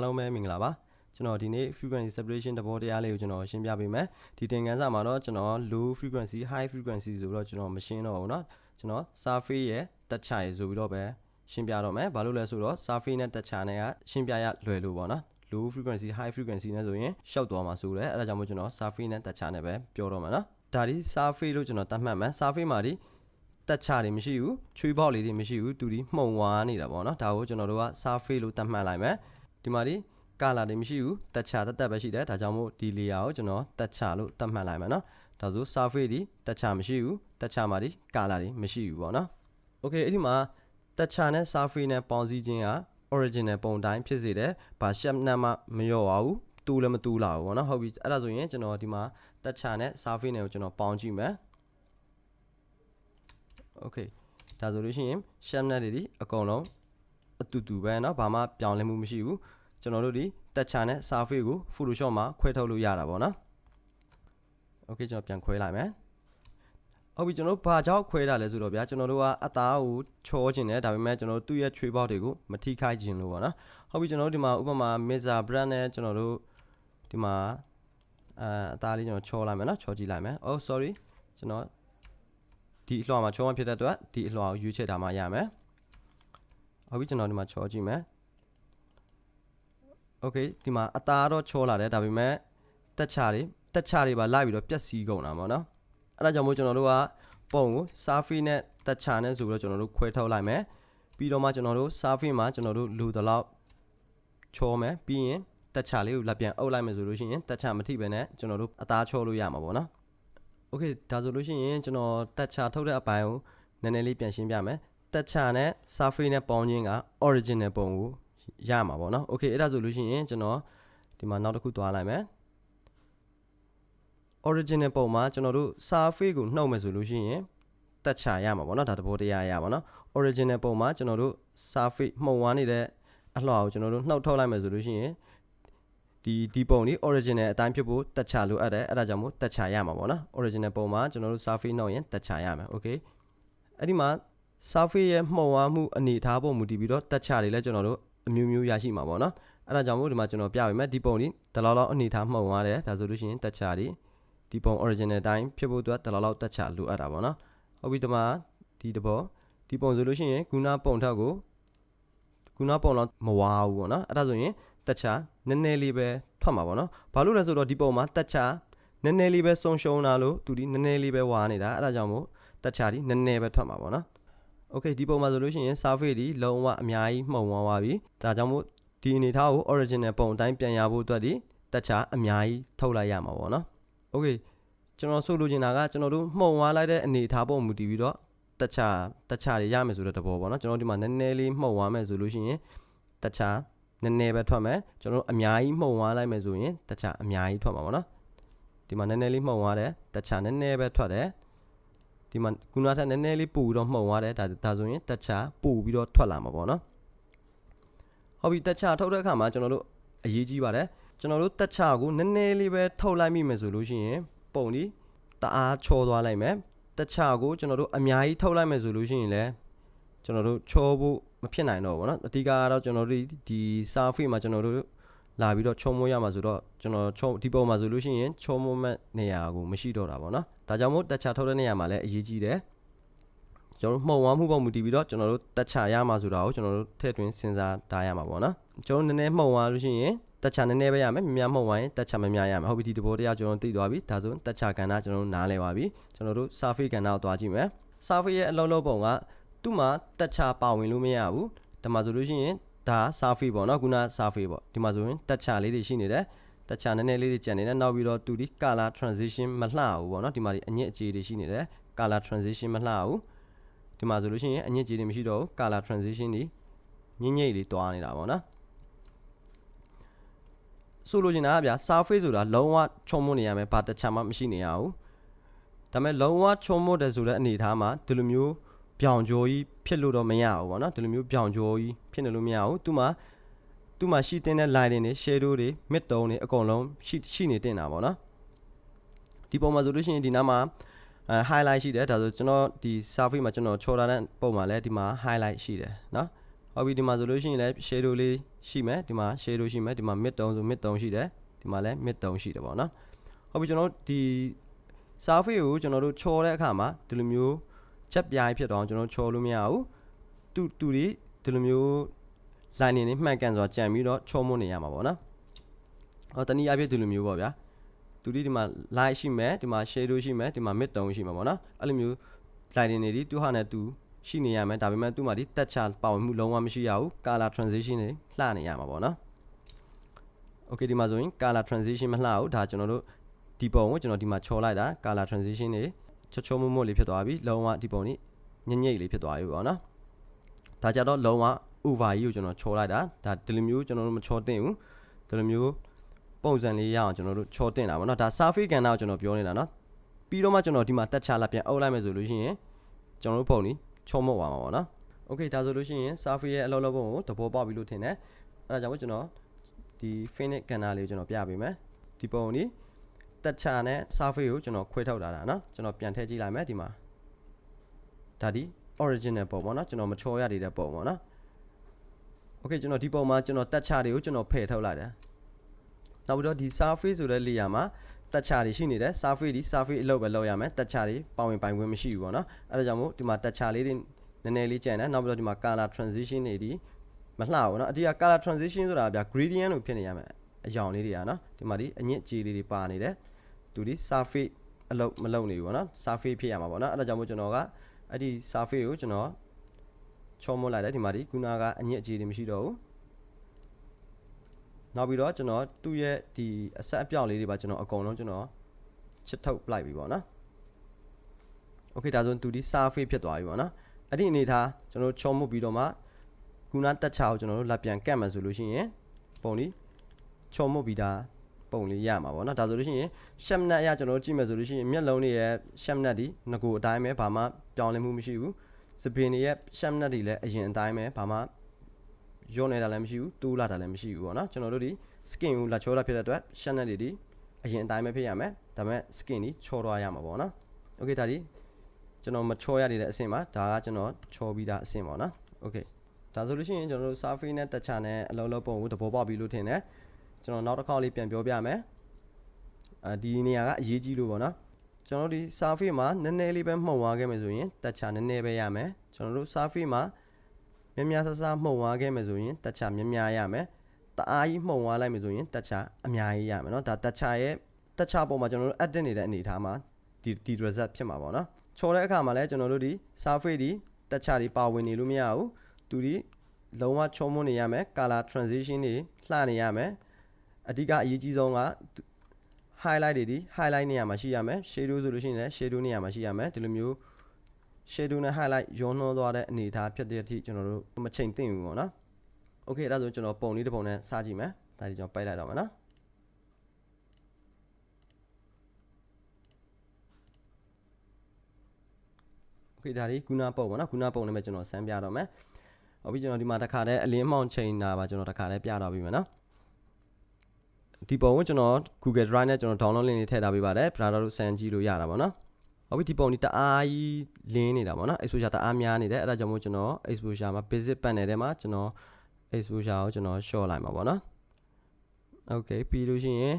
အားလုံးပဲမင်္ဂလာပါကျွန်တော်ဒီနေ့ frequency separation တဘောတရားလေးကိုကျွန်တော်ရှင်းပြပေးမယ်ဒီသင်ခန်းစာမှာတော့ကျွန်တော် low frequency high frequency ဆိုပြီးတော့ကျွန်တော်မရှင်းတော့ဘူးเนาะကျွန်တော် surface ရဲ့တက်ချရဆိုပြီးတော့ပဲရှင်းပြတော့မယ်ဘာလို့လဲဆိုတော့ surface နဲ့တက်ချနဲ့ကရှင်းပြရလွယ်လို့ပေါ့နော် low frequency high frequency နဲ့ဆိုရင်ရှောက်သွားမှာဆိုတယ်အဲဒါကြောင့်မို့ကျွန်တော် surface နဲ့တက်ချနဲ့ပဲပြောတော့မှာเนาะဒါဒီ surface လို့ကျွန်တော်တတ်မှတ်မယ် surface မှာဒီတက်ချတွေမရှိဘူးချွေးပေါက်လေးတွေမရှိဘူးသူဒီမှုံဝါနေတာပေါ့နော်ဒါကိုကျွန်တော်တို့က surface လို့တတ်မှတ်လိုက်မယ် ဒီမှာဒီကာလာတွေမရှိဘူးတက်ချတက်တက်ပဲရှိတယ်ဒါကြောင့်မို့ဒီ layer ကိုကျွန်တော်တက်ချလို့တတ်မှတ်လိုက်မယ်နော်ဒါဆို surface ဒီတက်ချမရှိဘူးတက်ချမှာဒီကာလာတွေမရှိဘူးပေါ့နော် okay အဲ့ဒီမှာတက်ချနဲ့ surface နဲ့ပေါင်းစည်းခြင်းက original ပုံတိုင်းဖြစ်စေတယ်။ဘာ shape နဲ့မှမလျော့ပါဘူး။တူလည်းမတူလာဘူးပေါ့နော်။ဟုတ်ပြီ။အဲ့ဒါဆိုရင်ကျွန်တော်ဒီမှာတက်ချနဲ့ surface နဲ့ကိုကျွန်တော်ပေါင်းကြည့်မယ်။ Okay ဒါဆိုလို့ရှိရင် shape နဲ့တွေဒီအကုန်လုံး အတူတူပဲเนาะဘာမှပြောင်းလဲမှုမရှိဘူး။ကျွန်တော်တို့ဒီတက်ချနဲ့ surface ကို Photoshop မှာခွဲထုတ်လို့ရတာပေါ့နော်။ Okay ကျွန်တော်ပြန်ခွဲလိုက်မယ်။ဟုတ်ပြီကျွန်တော်တို့ဘာကြောင့်ခွဲတာလဲဆိုတော့ဗျာကျွန်တော်တို့ကအသားကိုချောခြင်းတယ်ဒါပေမဲ့ကျွန်တော်တို့သူ့ရဲ့ချွေးပေါက်တွေကိုမထိခိုက်ခြင်းလို့ပေါ့နော်ဟုတ်ပြီကျွန်တော်တို့ဒီမှာဥပမာ Mesa brand နဲ့ကျွန်တော်တို့ဒီမှာအဲအသားလေးကျွန်တော်ချောလိုက်မယ်နော်ချောကြည့်လိုက်မယ် oh sorry ကျွန်တော်ဒီအလွှာမှာချောမှဖြစ်တဲ့အတွက်ဒီအလွှာကိုရွေးချယ်ထားမှရမယ် နောက်ပြီးကျွန်တော်ဒီမှာချောကြည့်မယ် okay ဒီမှာအသားတော့ချောလာတယ်ဒါပေမဲ့တက်ချတွေတက်ချတွေပါလိုက်ပြီးတော့ပြက်စီးကုန်တာပေါ့နော်အဲ့ဒါကြောင့်မို့ကျွန်တော်တို့ကပုံကို surface နဲ့တက်ချနဲ့ဆိုပြီးတော့ကျွန်တော်တို့ခွဲထုတ်လိုက်မယ်ပြီးတော့မှကျွန်တော်တို့ surface မှာကျွန်တော်တို့လိုသလောက်ချောမယ်ပြီးရင်တက်ချလေးကိုလက်ပြန်အုပ်လိုက်မယ်ဆိုလို့ရှိရင်တက်ချမထိပဲနဲ့ကျွန်တော်တို့အသားချောလို့ရမှာပေါ့နော် okay ဒါဆိုလို့ရှိရင်ကျွန်တော်တက်ချထုတ်တဲ့အပိုင်းကိုနည်းနည်းလေးပြန်ရှင်းပြမယ် တက်ချနဲ့ surface နဲ့ပေါင်းခြင်းက original ပုံကိုရမှာပေါ့နော် okay အဲ့ဒါဆိုလို့ရှိရင်ကျွန်တော်ဒီမှာနောက်တစ်ခုသွားလိုက်မယ် original ပုံမှာကျွန်တော်တို့ surface ကိုနှုတ်မယ်ဆိုလို့ရှိရင်တက်ချရမှာပေါ့နော်ဒါသဘောတရားရပါနော် original ပုံမှာကျွန်တော်တို့ surface မှုံဝါနေတဲ့အလှော်ကိုကျွန်တော်တို့နှုတ်ထုတ်လိုက်မယ်ဆိုလို့ရှိရင်ဒီဒီပုံนี่ original အတိုင်းဖြစ်ဖို့တက်ချလိုအပ်တယ်အဲ့ဒါကြောင့်မို့တက်ချရမှာပေါ့နော် original ပုံမှာကျွန်တော်တို့ surface နှုတ်ရင်တက်ချရမှာ okay အဲ့ဒီမှာ surface ရဲ့မှုံဝါမှုအနေထားပုံမူတည်ပြီးတော့တက်ချတွေလည်းကျွန်တော်တို့အမျိုးမျိုးရရှိမှာပေါ့နော်အဲ့ဒါကြောင့်မို့ဒီမှာကျွန်တော်ပြပေးမယ်ဒီပုံនេះတလောက်လောက်အနေထားမှုံသွားတယ်ဒါဆိုလို့ရှိရင်တက်ချတွေဒီပုံ original အတိုင်းဖြစ်ဖို့အတွက်တလောက်လောက်တက်ချလိုအပ်တာပေါ့နော်ဟုတ်ပြီဒီမှာဒီတဘောဒီပုံဆိုလို့ရှိရင်ခုနပုံထက်ကိုခုနပုံတော့မဝါဘူးပေါ့နော်အဲ့ဒါဆိုရင်တက်ချနည်းနည်းလေးပဲထွက်မှာပေါ့နော်ဘာလို့လဲဆိုတော့ဒီပုံမှာတက်ချနည်းနည်းလေးပဲဆုံးရှုံးလာလို့သူဒီနည်းနည်းလေးပဲဝါနေတာအဲ့ဒါကြောင့်မို့တက်ချဒီနည်းနည်းပဲထွက်မှာပေါ့နော် Okay ဒီပုံမှာဆိုလို့ရှိရင် surface ဒီလုံးဝအများကြီးမှုံသွားပါပြီဒါကြောင့်မို့ဒီအနေထားကို original ပုံအတိုင်းပြန်ရဖို့အတွက်ဒီတက်ချာအများကြီးထုတ်လိုက်ရမှာပေါ့နော် Okay ကျွန်တော်ဆိုလိုချင်တာကကျွန်တော်တို့မှုံသွားလိုက်တဲ့အနေထားပုံမူတည်ပြီးတော့တက်ချာတက်ချာတွေရမယ်ဆိုတဲ့သဘောပေါ့နော်ကျွန်တော်ဒီမှာနည်းနည်းလေးမှုံသွားမယ်ဆိုလို့ရှိရင်တက်ချာနည်းနည်းပဲထွက်မယ်ကျွန်တော်အများကြီးမှုံသွားလိုက်မယ်ဆိုရင်တက်ချာအများကြီးထွက်မှာပေါ့နော်ဒီမှာနည်းနည်းလေးမှုံသွားတယ်တက်ချာနည်းနည်းပဲထွက်တယ် ဒီမှာကုနာထက်နည်းနည်းလေးပို့ပြီးတော့မှုံသွားတယ်ဒါဒါဆိုရင်တက်ချပို့ပြီးတော့ထွက်လာမှာပေါ့နော်ဟုတ်ပြီတက်ချထုတ်တဲ့အခါမှာကျွန်တော်တို့အရေးကြီးပါတယ်ကျွန်တော်တို့တက်ချကိုနည်းနည်းလေးပဲထုတ်လိုက်မိမယ်ဆိုလို့ရှိရင်ပုံဒီတအားချောသွားလိုက်မယ်တက်ချကိုကျွန်တော်တို့အများကြီးထုတ်လိုက်မယ်ဆိုလို့ရှိရင်လည်းကျွန်တော်တို့ချောဖို့မဖြစ်နိုင်တော့ဘူးเนาะအဓိကကတော့ကျွန်တော်တို့ဒီ surface မှာကျွန်တော်တို့ လာပြီးတော့ချုံမိုးရမှာဆိုတော့ကျွန်တော်ချုံဒီပုံမှာဆိုလို့ရှိရင်ချုံမိုးမဲ့နေရာကိုမရှိတော့တာပေါ့နော်ဒါကြောင့်မို့တက်ချထုတ်တဲ့နေရာမှာလည်းအရေးကြီးတယ်ကျွန်တော်မှုံဝါမှုပုံမူတည်ပြီးတော့ကျွန်တော်တို့တက်ချရမှာဆိုတာကိုကျွန်တော်တို့ထည့်သွင်းစဉ်းစားထားရမှာပေါ့နော်ကျွန်တော်နည်းနည်းမှုံဝါလို့ရှိရင်တက်ချနည်းနည်းပဲရမယ်များမှုံဝါရင်တက်ချမများရမယ်ဟုတ်ပြီဒီတဘောတရားကျွန်တော်သိသွားပြီဒါဆိုတက်ချကဏ္ဍကျွန်တော်တို့နားလည်ပါပြီကျွန်တော်တို့ surface ကဏ္ဍကိုသွားကြည့်မယ် surface ရဲ့အလုံးလုံးပုံကသူ့မှာတက်ချပါဝင်လို့မရဘူးဒါမှဆိုလို့ရှိရင် ဒါ surface ပေါ့နော်ခုန surface ပေါ့ဒီမှာဆိုရင်တက်ချလေးတွေရှိနေတယ်တက်ချနည်းနည်းလေးတွေကျန်နေတယ်နောက်ပြီးတော့တူဒီ color transition မလှဘူးပေါ့နော်ဒီမှာဒီအညစ်အကြေးတွေရှိနေတယ် color transition မလှဘူးဒီမှာဆိုလို့ရှိရင်အညစ်အကြေးတွေမရှိတော့ဘူး color transition တွေညင်ညိတ်လေးတွားနေတာပေါ့နော်ဆိုလိုချင်တာကဗျာ surface ဆိုတာလုံးဝချုံမွနေရမယ်ဘာတခြားမှမရှိနေရဘူးဒါပေမဲ့လုံးဝချုံမွတယ်ဆိုတဲ့အနေအထားမှာဒီလိုမျိုး ပြောင်ကြိုးကြီးဖြစ်လို့တော့မရဘူးပေါ့နော်ဒီလိုမျိုးပြောင်ကြိုးကြီးဖြစ်နေလို့မရဘူးသူ့မှာသူ့မှာရှိတင်တဲ့ line တွေ shadow တွေ mid tone တွေအကုန်လုံးရှိရှိနေတင်တာပေါ့နော်ဒီပုံမှာဆိုလို့ရှိရင်ဒီနားမှာ highlight ရှိတယ်ဒါဆိုကျွန်တော်ဒီ surface မှာကျွန်တော်ချော်ထားတဲ့ပုံမှာလည်းဒီမှာ highlight ရှိတယ်နော်ဟုတ်ပြီဒီမှာဆိုလို့ရှိရင်လည်း shadow လေးရှိမယ်ဒီမှာ shadow ရှိမယ်ဒီမှာ mid tone ဆို mid tone ရှိတယ်ဒီမှာလည်း mid tone ရှိတယ်ပေါ့နော်ဟုတ်ပြီကျွန်တော်တို့ဒီ surface ကိုကျွန်တော်တို့ချော်တဲ့အခါမှာဒီလိုမျိုး ချက်ပြားဖြစ်တော့ကျွန်တော်တို့ချော်လို့မရဘူးတူတူဒီဒီလိုမျိုး line နေမှန်ကန်စွာကြံပြီးတော့ချော်မွနေရမှာပေါ့နော်ဟောတနည်းအားဖြင့်ဒီလိုမျိုးပေါ့ဗျာတူဒီဒီမှာ light ရှိမယ်ဒီမှာ shadow ရှိမယ်ဒီမှာ mid တုံးရှိမှာပေါ့နော်အဲ့လိုမျိုး line နေဒီသူဟာနဲ့သူရှိနေရမယ်ဒါပေမဲ့သူ့မှာဒီတက်ချပါဝင်မှုလုံးဝမရှိရဘူး color transition တွေလှနေရမှာပေါ့နော် okay ဒီမှာဆိုရင် color transition မလှဘူးဒါကျွန်တော်တို့ဒီပုံကိုကျွန်တော်ဒီမှာချော်လိုက်တာ color transition တွေ ချောချောမွတ်မွတ်လေးဖြစ်သွားပြီလုံးဝဒီပုံလေးညညိတ်လေးဖြစ်သွားပြီပေါ့နော်ဒါကြတော့လုံးဝ over ကြီးကိုကျွန်တော်ချောလိုက်တာဒါဒီလိုမျိုးကျွန်တော်တို့မချောသင့်ဘူးဒီလိုမျိုးပုံစံလေးရအောင်ကျွန်တော်တို့ချောသင့်တာပေါ့နော်ဒါ surface ကန်တာကိုကျွန်တော်ပြောနေတာနော်ပြီးတော့မှကျွန်တော်ဒီမှာတက်ချလာပြန်အုပ်လိုက်မယ်ဆိုလို့ရှိရင်ကျွန်တော်တို့ပုံလေးချောမွတ်သွားမှာပေါ့နော် okay ဒါဆိုလို့ရှိရင် surface ရဲ့အလောက်လောက်ပုံကိုသဘောပေါက်ပြီလို့ထင်တယ်အဲဒါကြောင့်ကျွန်တော်ဒီ finite ကန်တာလေးကိုကျွန်တော်ပြပေးမယ်ဒီပုံလေး တက်ချနဲ့ surface ကိုကျွန်တော်ခွဲထုတ်လာတာเนาะကျွန်တော်ပြန်ထည့်ကြည့်လိုက်မယ်ဒီမှာဒါဒီ original ပုံပေါ့เนาะကျွန်တော်မချော်ရသေးတဲ့ပုံပေါ့เนาะ okay ကျွန်တော်ဒီပုံမှာကျွန်တော်တက်ချတွေကိုကျွန်တော်ဖယ်ထုတ်လိုက်တယ်နောက်ပြီးတော့ဒီ surface ဆိုတဲ့ layer မှာတက်ချတွေရှိနေတယ် surface ဒီ surface အလုပ်ပဲလုပ်ရမယ်တက်ချတွေပေါဝင်ပိုင်ခွင့်မရှိဘူးပေါ့နော်အဲဒါကြောင့်မို့ဒီမှာတက်ချလေးတွေနည်းနည်းလေးကျန်တယ်နောက်ပြီးတော့ဒီမှာ color transition တွေဒီမလှဘူးเนาะအတိအက color transition ဆိုတာဗျာ gradient လို့ဖြစ်နေရမယ်အယောင်လေးတွေကเนาะဒီမှာဒီအညစ်အကြေးလေးတွေပါနေတယ် သူဒီ surface အလုပ်မလုပ်နေဘူးပေါ့နော် surface ဖြစ်ရမှာပေါ့နော်အဲဒါကြောင့်မို့ကျွန်တော်ကအဲ့ဒီ surface ကိုကျွန်တော်ချောမွတ်လိုက်တယ်ဒီမှာဒီခုနကအညစ်အကြေးတွေမရှိတော့ဘူးနောက်ပြီးတော့ကျွန်တော်သူ့ရဲ့ဒီအဆက်အပြောက်လေးတွေပါကျွန်တော်အကုန်လုံးကျွန်တော်ချစ်ထုတ်ပလိုက်ပြီပေါ့နော်โอเคဒါဆိုသူဒီ surface ဖြစ်သွားပြီပေါ့နော်အဲ့ဒီအနေထားကျွန်တော်ချောမွတ်ပြီးတော့မှခုနတက်ချာကိုကျွန်တော်တို့လက်ပြန်ကတ်မှဆိုလို့ရှိရင်ပုံလေးချောမွတ်ပြီးသား ပုံလေးရမှာပေါ့နော်ဒါဆိုလို့ရှိရင်ရှက်နက်အရကျွန်တော်တို့ကြည့်မယ်ဆိုလို့ရှိရင်မျက်လုံးတွေရဲ့ရှက်နက်ဒီငကိုအတိုင်းပဲဘာမှပြောင်းလဲမှုမရှိဘူးစပင်တွေရဲ့ရှက်နက်တွေလည်းအရင်အတိုင်းပဲဘာမှရောနေတာလည်းမရှိဘူးတိုးလာတာလည်းမရှိဘူးပေါ့နော်ကျွန်တော်တို့ဒီ skin ကိုလာချောလာဖြစ်တဲ့အတွက်ရှက်နက်တွေဒီအရင်အတိုင်းပဲဖြစ်ရမယ်ဒါပေမဲ့ skin ဒီချောသွားရမှာပေါ့နော် okay ဒါဒီကျွန်တော်မချောရနေတဲ့အဆင့်ပါဒါကကျွန်တော်ချောပြီးသားအဆင့်ပေါ့နော် okay ဒါဆိုလို့ရှိရင်ကျွန်တော်တို့ surface နဲ့ touch နဲ့အလုံးလုံးပုံကိုသဘောပေါက်ပြီလို့ထင်တယ် ကျွန်တော်နောက်တစ်ခေါက်လေးပြန်ပြောပြမယ်အဲဒီနေရာကအရေးကြီးလို့ပေါ့နော်ကျွန်တော်ဒီ surface မှာနည်းနည်းလေးပဲမှုံသွားခဲ့မယ်ဆိုရင်တက်ချာနည်းနည်းပဲရမယ်ကျွန်တော်တို့ surface မှာများများဆဆမှုံသွားခဲ့မယ်ဆိုရင်တက်ချာများများရမယ်တအားကြီးမှုံသွားလိုက်မယ်ဆိုရင်တက်ချာအများကြီးရမယ်เนาะဒါတက်ချာရဲ့တက်ချာပုံမှာကျွန်တော်တို့ edit နေတဲ့အနေအထားမှာဒီဒီ result ဖြစ်မှာပေါ့နော်ချော်တဲ့အခါမှာလည်းကျွန်တော်တို့ဒီ surface ဒီတက်ချာတွေပါဝင်နေလို့မရဘူးသူဒီလုံးဝချုံမွနေရမယ် color transition တွေလှနေရမယ် အဓိကအရေးကြီးဆုံးက highlight တွေဒီ highlight နေရာမှာရှိရမယ် shadow ဆိုလို့ရှိရင်လည်း shadow နေရာမှာရှိရမယ်ဒီလိုမျိုး shadow နဲ့ highlight ရောနှောသွားတဲ့အနေအထားဖြစ်တဲ့အထိကျွန်တော်တို့မချိန်သင့်ဘူးပေါ့နော် okay အဲ့ဒါဆိုကျွန်တော်ပုံလေးတစ်ပုံနဲ့စကြည့်မယ်ဒါဒီကျွန်တော်ပိုက်လိုက်တော့မယ်နော် okay ဒါလေးခုနပုံပေါ့နော်ခုနပုံလေးပဲကျွန်တော်စမ်းပြတော့မယ်ဟုတ်ပြီကျွန်တော်ဒီမှာတစ်ခါတည်းအလင်းမှောင်ချိန်တာပါကျွန်တော်တစ်ခါတည်းပြတော့ပြီမယ်နော် ဒီပုံကိုကျွန်တော် Google Drive နဲ့ကျွန်တော် download link လေးထည့်ထားပေးပါတယ် browser လို့စမ်းကြည့်လို့ရတာပေါ့နော်ဟုတ်ပြီဒီပုံဒီတအားကြီးလင်းနေတာပေါ့နော် exposure တအားများနေတယ်အဲ့ဒါကြောင့်မို့ကျွန်တော် exposure မှာ basic panel ထဲမှာကျွန်တော် exposure ကိုကျွန်တော် short လိုက်မှာပေါ့နော် okay ပြီးလို့ရှိရင်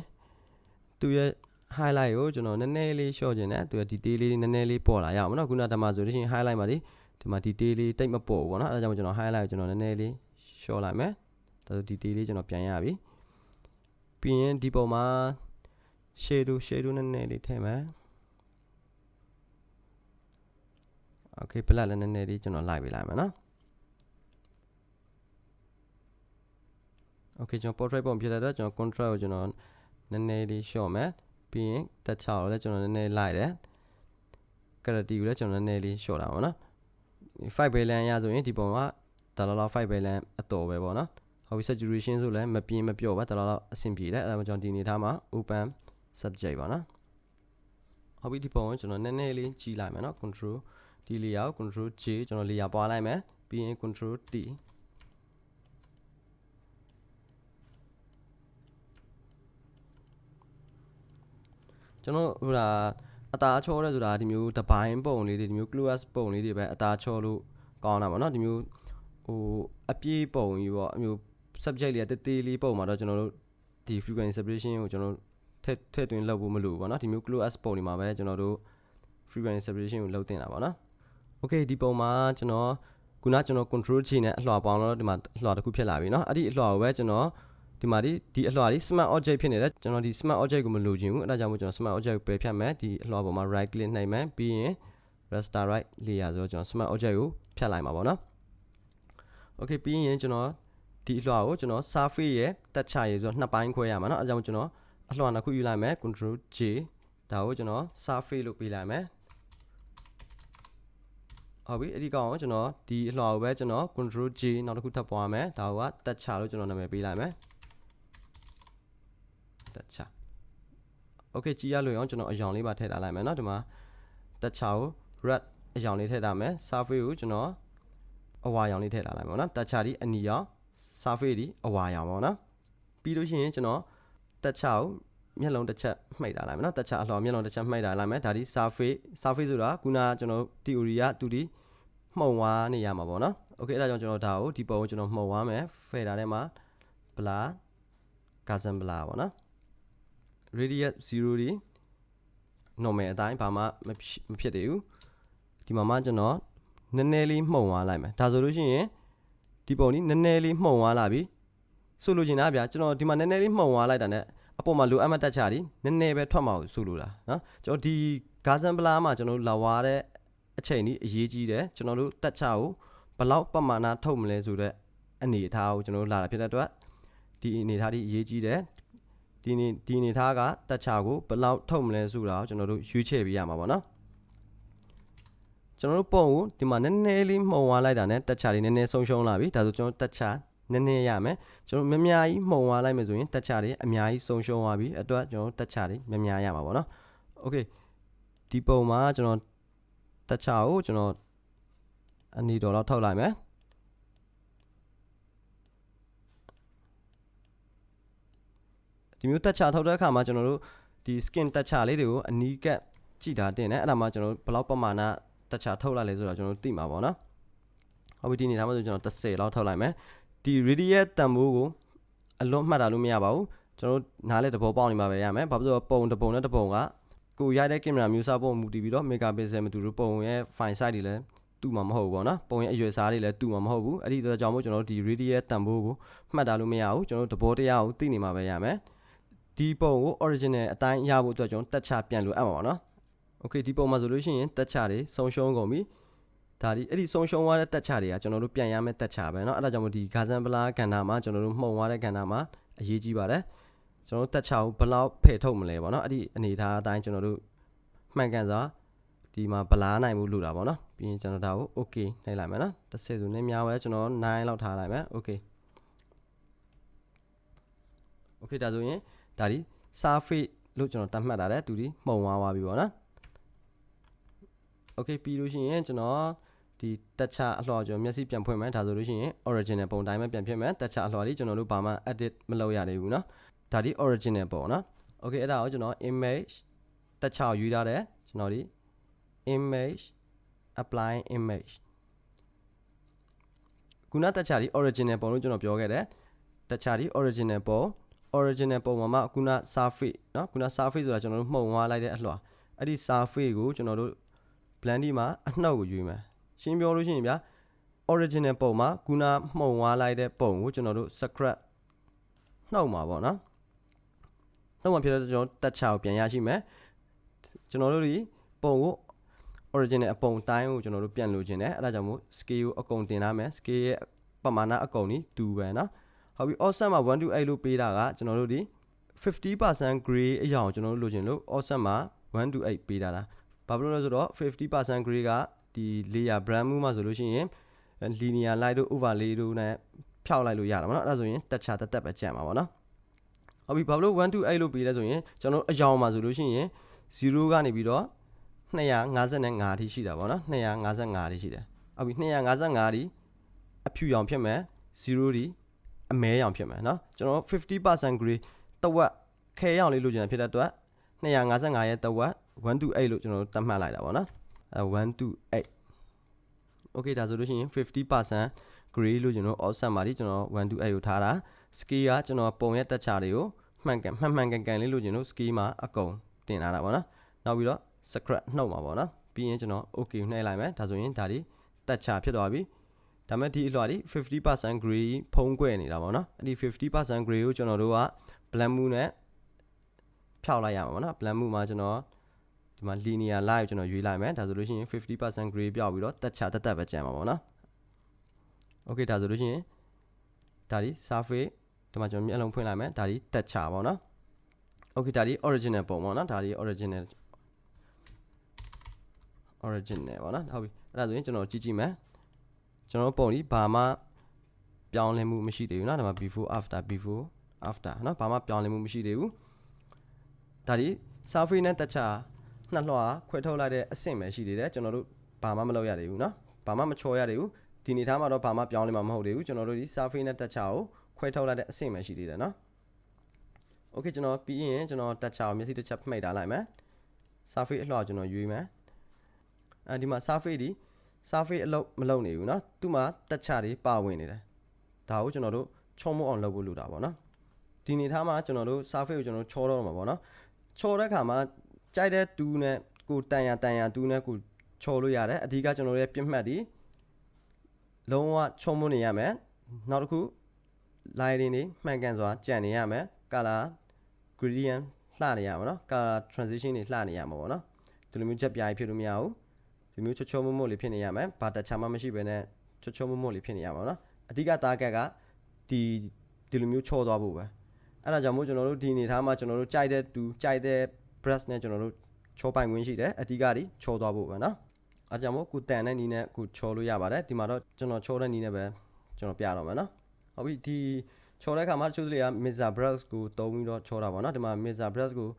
သူရဲ့ highlight ကိုကျွန်တော်နည်းနည်းလေး short ခြင်းနဲ့သူရဲ့ detail လေးနည်းနည်းလေးပေါ်လာရအောင်နော်ခုနတမဆိုလို့ရှိရင် highlight မှာဒီဒီမှာ detail လေးတိတ်မပေါ်ဘူးပေါ့နော်အဲ့ဒါကြောင့်ကျွန်တော် highlight ကိုကျွန်တော်နည်းနည်းလေး short လိုက်မယ်ဒါဆို detail လေးကျွန်တော်ပြန်ရပြီ ပြီးရင်ဒီပုံမှာ shadow shadow နည်းနည်းလေးထည့်မယ် okay ပလက်လည်းနည်းနည်းလေးကျွန်တော်လိုက်ပေးလိုက်မယ်နော် okay ကျွန်တော် portrait ပုံဖြစ်တဲ့အတွက်ကျွန်တော် contrast ကိုကျွန်တော်နည်းနည်းလေး short မယ်ပြီးရင် touch ကိုလည်းကျွန်တော်နည်းနည်းလိုက်တယ် clarity ကိုလည်းကျွန်တော်နည်းနည်းလေး short တာပါနော်5 balance ရဆိုရင်ဒီပုံကဒါလောက်လောက်5 balance အတော်ပဲပေါ့နော် ဟုတ်ပြီ saturation ဆိုလည်းမပြင်းမပြော့ပါဒါလောက်လောက်အဆင်ပြေတယ်အဲ့ဒါမှကျွန်တော်ဒီအနေထားမှာ open subject ပါနော်ဟုတ်ပြီဒီပုံကိုကျွန်တော်နည်းနည်းလေးကြီးလိုက်မယ်နော် control ဒီ layer ကို control J ကျွန်တော် layer ပွားလိုက်မယ်ပြီးရင် control T ကျွန်တော်ဟိုဒါအသားချောရဲဆိုတာဒီမျိုးတပိုင်းပုံလေးတွေဒီမျိုး close ပုံလေးတွေပဲအသားချောလို့ကောင်းတာပေါ့နော်ဒီမျိုးဟိုအပြေးပုံကြီးပေါ့အမျိုး subject လေးကတေးသေးလေးပုံမှာတော့ကျွန်တော်တို့ဒီ frequency separation ကိုကျွန်တော်တို့ထည့်ထည့်သွင်းလုပ်ဖို့မလိုဘူးပေါ့နော်ဒီမျိုး close as ပုံဒီမှာပဲကျွန်တော်တို့ frequency separation ကိုလုပ်တင်တာပေါ့နော် okay ဒီပုံမှာကျွန်တော်ခုနကျွန်တော် control G နဲ့အလွှာပေါင်းတော့ဒီမှာအလွှာတစ်ခုဖြစ်လာပြီเนาะအဲ့ဒီအလွှာကိုပဲကျွန်တော်ဒီမှာဒီဒီအလွှာဒီ smart object ဖြစ်နေတယ်ကျွန်တော်ဒီ smart object ကိုမလိုချင်ဘူးအဲ့ဒါကြောင့်မို့ကျွန်တော် smart object ကိုပယ်ဖြတ်မယ်ဒီအလွှာပေါ်မှာ right click နှိပ်မယ်ပြီးရင် raster right layer ဆိုတော့ကျွန်တော် smart object ကိုဖြတ်လိုက်မှာပေါ့နော် okay ပြီးရင်ကျွန်တော် ဒီအလွှာကိုကျွန်တော် surface ရဲ့တက်ချရေးဆိုတော့နှစ်ပိုင်းခွဲရမှာเนาะအဲဒါကြောင့်ကျွန်တော်အလွှာနှစ်ခုယူလိုက်မယ် control J ဒါကိုကျွန်တော် surface လို့ပေးလိုက်မယ်ဟုတ်ပြီအဲ့ဒီကောင်ကိုကျွန်တော်ဒီအလွှာကိုပဲကျွန်တော် control J နောက်တစ်ခုထပ်ပွားမယ်ဒါကတက်ချလို့ကျွန်တော်နာမည်ပေးလိုက်မယ်တက်ချ okay ကြည့်ရလို့အောင်ကျွန်တော်အယောင်လေးပါထည့်ထားလိုက်မယ်เนาะဒီမှာတက်ချကို red အယောင်လေးထည့်ထားမယ် surface ကိုကျွန်တော်အဝါရောင်လေးထည့်ထားလိုက်ပါတော့တက်ချဒီအနီရောင် surface ဒီအဝါရောင်ပေါ့နော်ပြီးလို့ရှိရင်ကျွန်တော်တက်ချကိုမျက်လုံးတစ်ချက်မှိတ်ထားလိုက်မယ်နော်တက်ချအလှော်မျက်လုံးတစ်ချက်မှိတ်ထားလိုက်မယ်ဒါဒီ surface surface ဆိုတာခုနကျွန်တော် theory ကသူဒီမှုံဝါနေရမှာပေါ့နော် okay အဲ့ဒါကြောင့်ကျွန်တော်ဒါကိုဒီပုံကိုကျွန်တော်မှုံဝါမယ် fader ထဲမှာ blur cousin blur ပေါ့နော် radius 0ဒီ normal အတိုင်းဘာမှမဖြစ်သေးဘူးဒီမှာမှကျွန်တော်နည်းနည်းလေးမှုံသွားလိုက်မယ်ဒါဆိုလို့ရှိရင် ဒီပုံนี้နည်းနည်းလေးမှုံသွားလာပြီဆိုလိုချင်တာဗျာကျွန်တော်ဒီမှာနည်းနည်းလေးမှုံသွားလိုက်တာ ਨੇ အပေါ်မှာလိုအပ်မှတ်တက်ချာဒီနည်းနည်းပဲထွက်မှာဆိုလိုတာနော်ကျွန်တော်ဒီဂါဇန်ပလာမှာကျွန်တော်လာဝါတဲ့အချိန်ကြီးအရေးကြီးတယ်ကျွန်တော်တို့တက်ချာကိုဘလောက်ပမာဏထုတ်မလဲဆိုတဲ့အနေအထားကိုကျွန်တော်တို့လာတာဖြစ်တဲ့အတွက်ဒီအနေအထားဒီအရေးကြီးတယ်ဒီနေဒီအနေအထားကတက်ချာကိုဘလောက်ထုတ်မလဲဆိုတာကိုကျွန်တော်တို့ရွေးချယ်ပေးရမှာပေါ့နော် ကျွန်တော်တို့ပုံကိုဒီမှာနည်းနည်းလေးမှုံသွားလိုက်တာနဲ့တက်ချလေးနည်းနည်းဆုံးရှုံးလာပြီဒါဆိုကျွန်တော်တက်ချနည်းနည်းရမယ်ကျွန်တော်မများကြီးမှုံသွားလိုက်မယ်ဆိုရင်တက်ချလေးအများကြီးဆုံးရှုံးသွားပြီအတွက်ကျွန်တော်တက်ချလေးမများရမှာပေါ့နော်โอเคဒီပုံမှာကျွန်တော်တက်ချကိုကျွန်တော်အနီတော်လောက်ထုတ်လိုက်မယ်ဒီမျိုးတက်ချထုတ်တဲ့အခါမှာကျွန်တော်တို့ဒီ skin တက်ချလေးတွေကိုအနီးကပ်ကြည့်တာတင်တယ်အဲ့ဒါမှကျွန်တော်တို့ဘယ်လောက်ပမာဏ တက်ချထုတ်လိုက်လဲဆိုတော့ကျွန်တော်တို့သိမှာပေါ့နော်ဟုတ်ပြီဒီနေထားမှာဆိုကျွန်တော်30လောက်ထုတ်လိုက်မယ်ဒီ radius တန်ဖိုးကိုအလွတ်မှတ်တာလို့မရပါဘူးကျွန်တော်တို့နားလဲတဘောပေါက်နေမှာပဲရမယ်ဘာဖြစ်လို့ပုံတပုံနဲ့တပုံကကိုရိုက်တဲ့ကင်မရာမျိုးစားပုံမူတည်ပြီးတော့ mega pixel မတူဘူးပုံရဲ့ file size တွေလည်းတူမှာမဟုတ်ဘူးပေါ့နော်ပုံရဲ့အရွယ်စားတွေလည်းတူမှာမဟုတ်ဘူးအဲ့ဒီတော့ကြောင့်မို့ကျွန်တော်တို့ဒီ radius တန်ဖိုးကိုမှတ်တာလို့မရဘူးကျွန်တော်တို့တဘောတရားကိုသိနေမှာပဲရမယ်ဒီပုံကို original အတိုင်းရဖို့အတွက်ကျွန်တော်တက်ချပြန်လို့အပ်မှာပါနော် โอเคဒီပုံမှာဆိုလို့ရှိရင်တက်ချတွေဆုံးရှုံးကုန်ပြီဒါဒီအဲ့ဒီဆုံးရှုံးသွားတဲ့တက်ချတွေကကျွန်တော်တို့ပြန်ရမယ့်တက်ချပဲเนาะအဲ့ဒါကြောင့်မို့ဒီဂါဇန်ပလာကဏ္ဍမှာကျွန်တော်တို့မှုံသွားတဲ့ကဏ္ဍမှာအရေးကြီးပါတယ်ကျွန်တော်တို့တက်ချကိုဘယ်လောက်ဖယ်ထုတ်မလဲပေါ့เนาะအဲ့ဒီအနေထားအတိုင်းကျွန်တော်တို့မှန်ကန်စွာဒီမှာဗလာနိုင်မှုလို့တာပေါ့နော်ပြီးရင်ကျွန်တော်ဒါကို okay နှိပ်လိုက်မယ်နော်တစ်ဆယ်ဆိုနည်းများပဲကျွန်တော်9လောက်ထားလိုက်မယ် okay okay ဒါဆိုရင်ဒါဒီ surface လို့ကျွန်တော်တတ်မှတ်တာတဲ့သူဒီမှုံသွားပါပြီပေါ့နော် okay ပြီးလို့ရှိရင်ကျွန်တော်ဒီတက်ချအလှော်ကျွန်တော်မျက်စိပြန်ဖွင့်မယ်ဒါဆိုလို့ရှိရင် original ပုံတိုင်းပဲပြန်ဖြစ်မယ်တက်ချအလှော်လေးကျွန်တော်တို့ဘာမှ edit မလုပ်ရသေးဘူးเนาะဒါဒီ original ပုံเนาะ okay အဲ့ဒါကိုကျွန်တော် image တက်ချကိုယူထားတယ်ကျွန်တော်ဒီ image apply image ခုနတက်ချဒီ original ပုံလို့ကျွန်တော်ပြောခဲ့တယ်တက်ချဒီ original ပုံ original ပုံမှာမှခုန surface เนาะခုန surface ဆိုတာကျွန်တော်တို့မှုံသွားလိုက်တဲ့အလှော်အဲ့ဒီ surface ကိုကျွန်တော်တို့ blend မှာအနှောက်ကိုယူမယ်ရှင်းပြောလို့ရှိရင်ဗျာ original ပုံမှာခုနမှုံသွားလိုက်တဲ့ပုံကိုကျွန်တော်တို့ scrap နှောက်မှာပေါ့နော်နှောက်မှာဖြစ်တော့ကျွန်တော်တက်ချကိုပြန်ရရှိမယ်ကျွန်တော်တို့ဒီပုံကို original အပုံတိုင်းကိုကျွန်တော်တို့ပြန်လိုချင်တယ်အဲ့ဒါကြောင့်မို့ scale ကိုအကုန်တင်ထားမယ် scale ရဲ့ပမာဏအကုန်นี้တူပဲเนาะဟုတ်ပြီ offset မှာ1 to 8လို့ပေးတာကကျွန်တော်တို့ဒီ50% gray အရာကိုကျွန်တော်တို့လိုချင်လို့ offset မှာ1 to 8ပေးတာလား ဘာဖြစ်လို့လဲဆိုတော့50% grade ကဒီ layer brand move မှာဆိုလို့ရှိရင် linear light တို့ overlay တို့နဲ့ဖြောက်လိုက်လို့ရတာပေါ့နော်အဲ့ဒါဆိုရင်တက်ချာတက်တက်ပဲကြံမှာပေါ့နော်ဟုတ်ပြီဘာဖြစ်လို့128လို့ပေးလဲဆိုရင်ကျွန်တော်အယောင်မှာဆိုလို့ရှိရင်0ကနေပြီးတော့255အထိရှိတာပေါ့နော်255အထိရှိတယ်ဟုတ်ပြီ255ဒီအဖြူရောင်ဖြစ်မယ်0ဒီအမဲရောင်ဖြစ်မယ်နော်ကျွန်တော်50% grade တဝက်ခဲရောင်လေးလိုချင်တာဖြစ်တဲ့အတွက်255ရဲ့တဝက် 1 to 8လို့ကျွန်တော်တို့သတ်မှတ်လိုက်တာပေါ့နော်အဲ1 to 8 okay ဒါဆိုလို့ရှိရင်50% gray လို့ကျွန်တော် offset မှာဒီကျွန်တော်1 to 8ကိုထားတာ scale ကကျွန်တော်ပုံရဲ့တက်ချတွေကိုမှန်ကန်မှန်မှန်ကန်ကန်လေးလို့ကျွန်တော် scale မှာအကုန်တင်ထားတာပေါ့နော်နောက်ပြီးတော့ scratch နှုတ်မှာပေါ့နော်ပြီးရင်ကျွန်တော် okay ကိုနှိပ်လိုက်မယ်ဒါဆိုရင်ဒါဒီတက်ချဖြစ်သွားပြီဒါမဲ့ဒီအလွှာဒီ50% gray ဖုံးကွယ်နေတာပေါ့နော်အဲ့ဒီ50% gray ကိုကျွန်တော်တို့က blend move နဲ့ဖြောက်လိုက်ရမှာပေါ့နော် blend move မှာကျွန်တော် ဒီမှာ linear line ကိုကျွန်တော်ရွေးလိုက်မယ်ဒါဆိုလို့ရှိရင်50% gray ပြောက်ပြီးတော့တက်ချတက်တက်ပဲကျန်မှာပေါ့နော် okay ဒါဆိုလို့ရှိရင်ဒါဒီ surface ဒီမှာကျွန်တော်မျက်လုံးဖွင့်လိုက်မယ်ဒါဒီတက်ချပေါ့နော် okay ဒါဒီ original ပုံပေါ့နော်ဒါဒီ original original ပေါ့နော်ဟုတ်ပြီအဲ့ဒါဆိုရင်ကျွန်တော်ကြည့်ကြည့်မယ်ကျွန်တော်ပုံဒီဘာမှပြောင်းလဲမှုမရှိသေးဘူးเนาะဒါမှ before after before after เนาะဘာမှပြောင်းလဲမှုမရှိသေးဘူးဒါဒီ surface နဲ့တက်ချ နှစ်လွှာခွဲထုတ်လိုက်တဲ့အဆင့်ပဲရှိသေးတယ်ကျွန်တော်တို့ဘာမှမလုပ်ရသေးဘူးเนาะဘာမှမချော်ရသေးဘူးဒီနေသားမှာတော့ဘာမှပြောင်းလဲမှာမဟုတ်သေးဘူးကျွန်တော်တို့ဒီ surface နဲ့တက်ချကိုခွဲထုတ်လိုက်တဲ့အဆင့်ပဲရှိသေးတယ်เนาะ okay ကျွန်တော်ပြီးရင်ကျွန်တော်တက်ချအောင်မျက်စိတစ်ချက်မှိတ်ထားလိုက်မယ် surface အလှော်ကျွန်တော်ရွေးမယ်အဲဒီမှာ surface ဒီ surface အလုပ်မလုပ်နေဘူးเนาะသူ့မှာတက်ချတွေပါဝင်နေတယ်ဒါကိုကျွန်တော်တို့ချုံမအောင်လုပ်ဖို့လိုတာပေါ့နော်ဒီနေသားမှာကျွန်တော်တို့ surface ကိုကျွန်တော်တို့ချောတော့မှာပေါ့နော်ချောတဲ့ခါမှာ ကြိုက်တဲ့တူးနဲ့ကိုတန်ရတန်ရတူးနဲ့ကိုချောလို့ရတယ်အဓိကကျွန်တော်တို့ရဲ့ပြစ်မှတ်ဒီလုံးဝချုံမနေရမယ်နောက်တစ်ခု line တွေနေမှန်ကန်စွာကြံနေရမယ် color gradient လှနေရမှာနော် color transition တွေလှနေရမှာပေါ့နော်ဒီလိုမျိုးချက်ပြားဖြစ်လို့မရဘူးဒီမျိုးချောချောမွတ်မွတ်လေးဖြစ်နေရမယ်ဘာတချာမှမရှိဘဲနဲ့ချောချောမွတ်မွတ်လေးဖြစ်နေရမှာနော်အဓိက target ကဒီဒီလိုမျိုးချောသွားဖို့ပဲအဲ့ဒါကြောင့်မို့ကျွန်တော်တို့ဒီအနေထားမှာကျွန်တော်တို့ကြိုက်တဲ့တူကြိုက်တဲ့ brush နဲ့ကျွန်တော်တို့ချောပိုင်ခွင့်ရှိတယ်အဓိကဒီချောသွားဖို့ပဲနော်အဲကြောင့်မို့ကိုတန်တဲ့နီးနဲ့ကိုချောလို့ရပါတယ်ဒီမှာတော့ကျွန်တော်ချောတဲ့နီးနဲ့ပဲကျွန်တော်ပြတော့မယ်နော်ဟုတ်ပြီဒီချောတဲ့အခါမှာတချို့တွေက Mesa brush ကိုတုံးပြီးတော့ချောတာပေါ့နော်ဒီမှာ Mesa brush ကို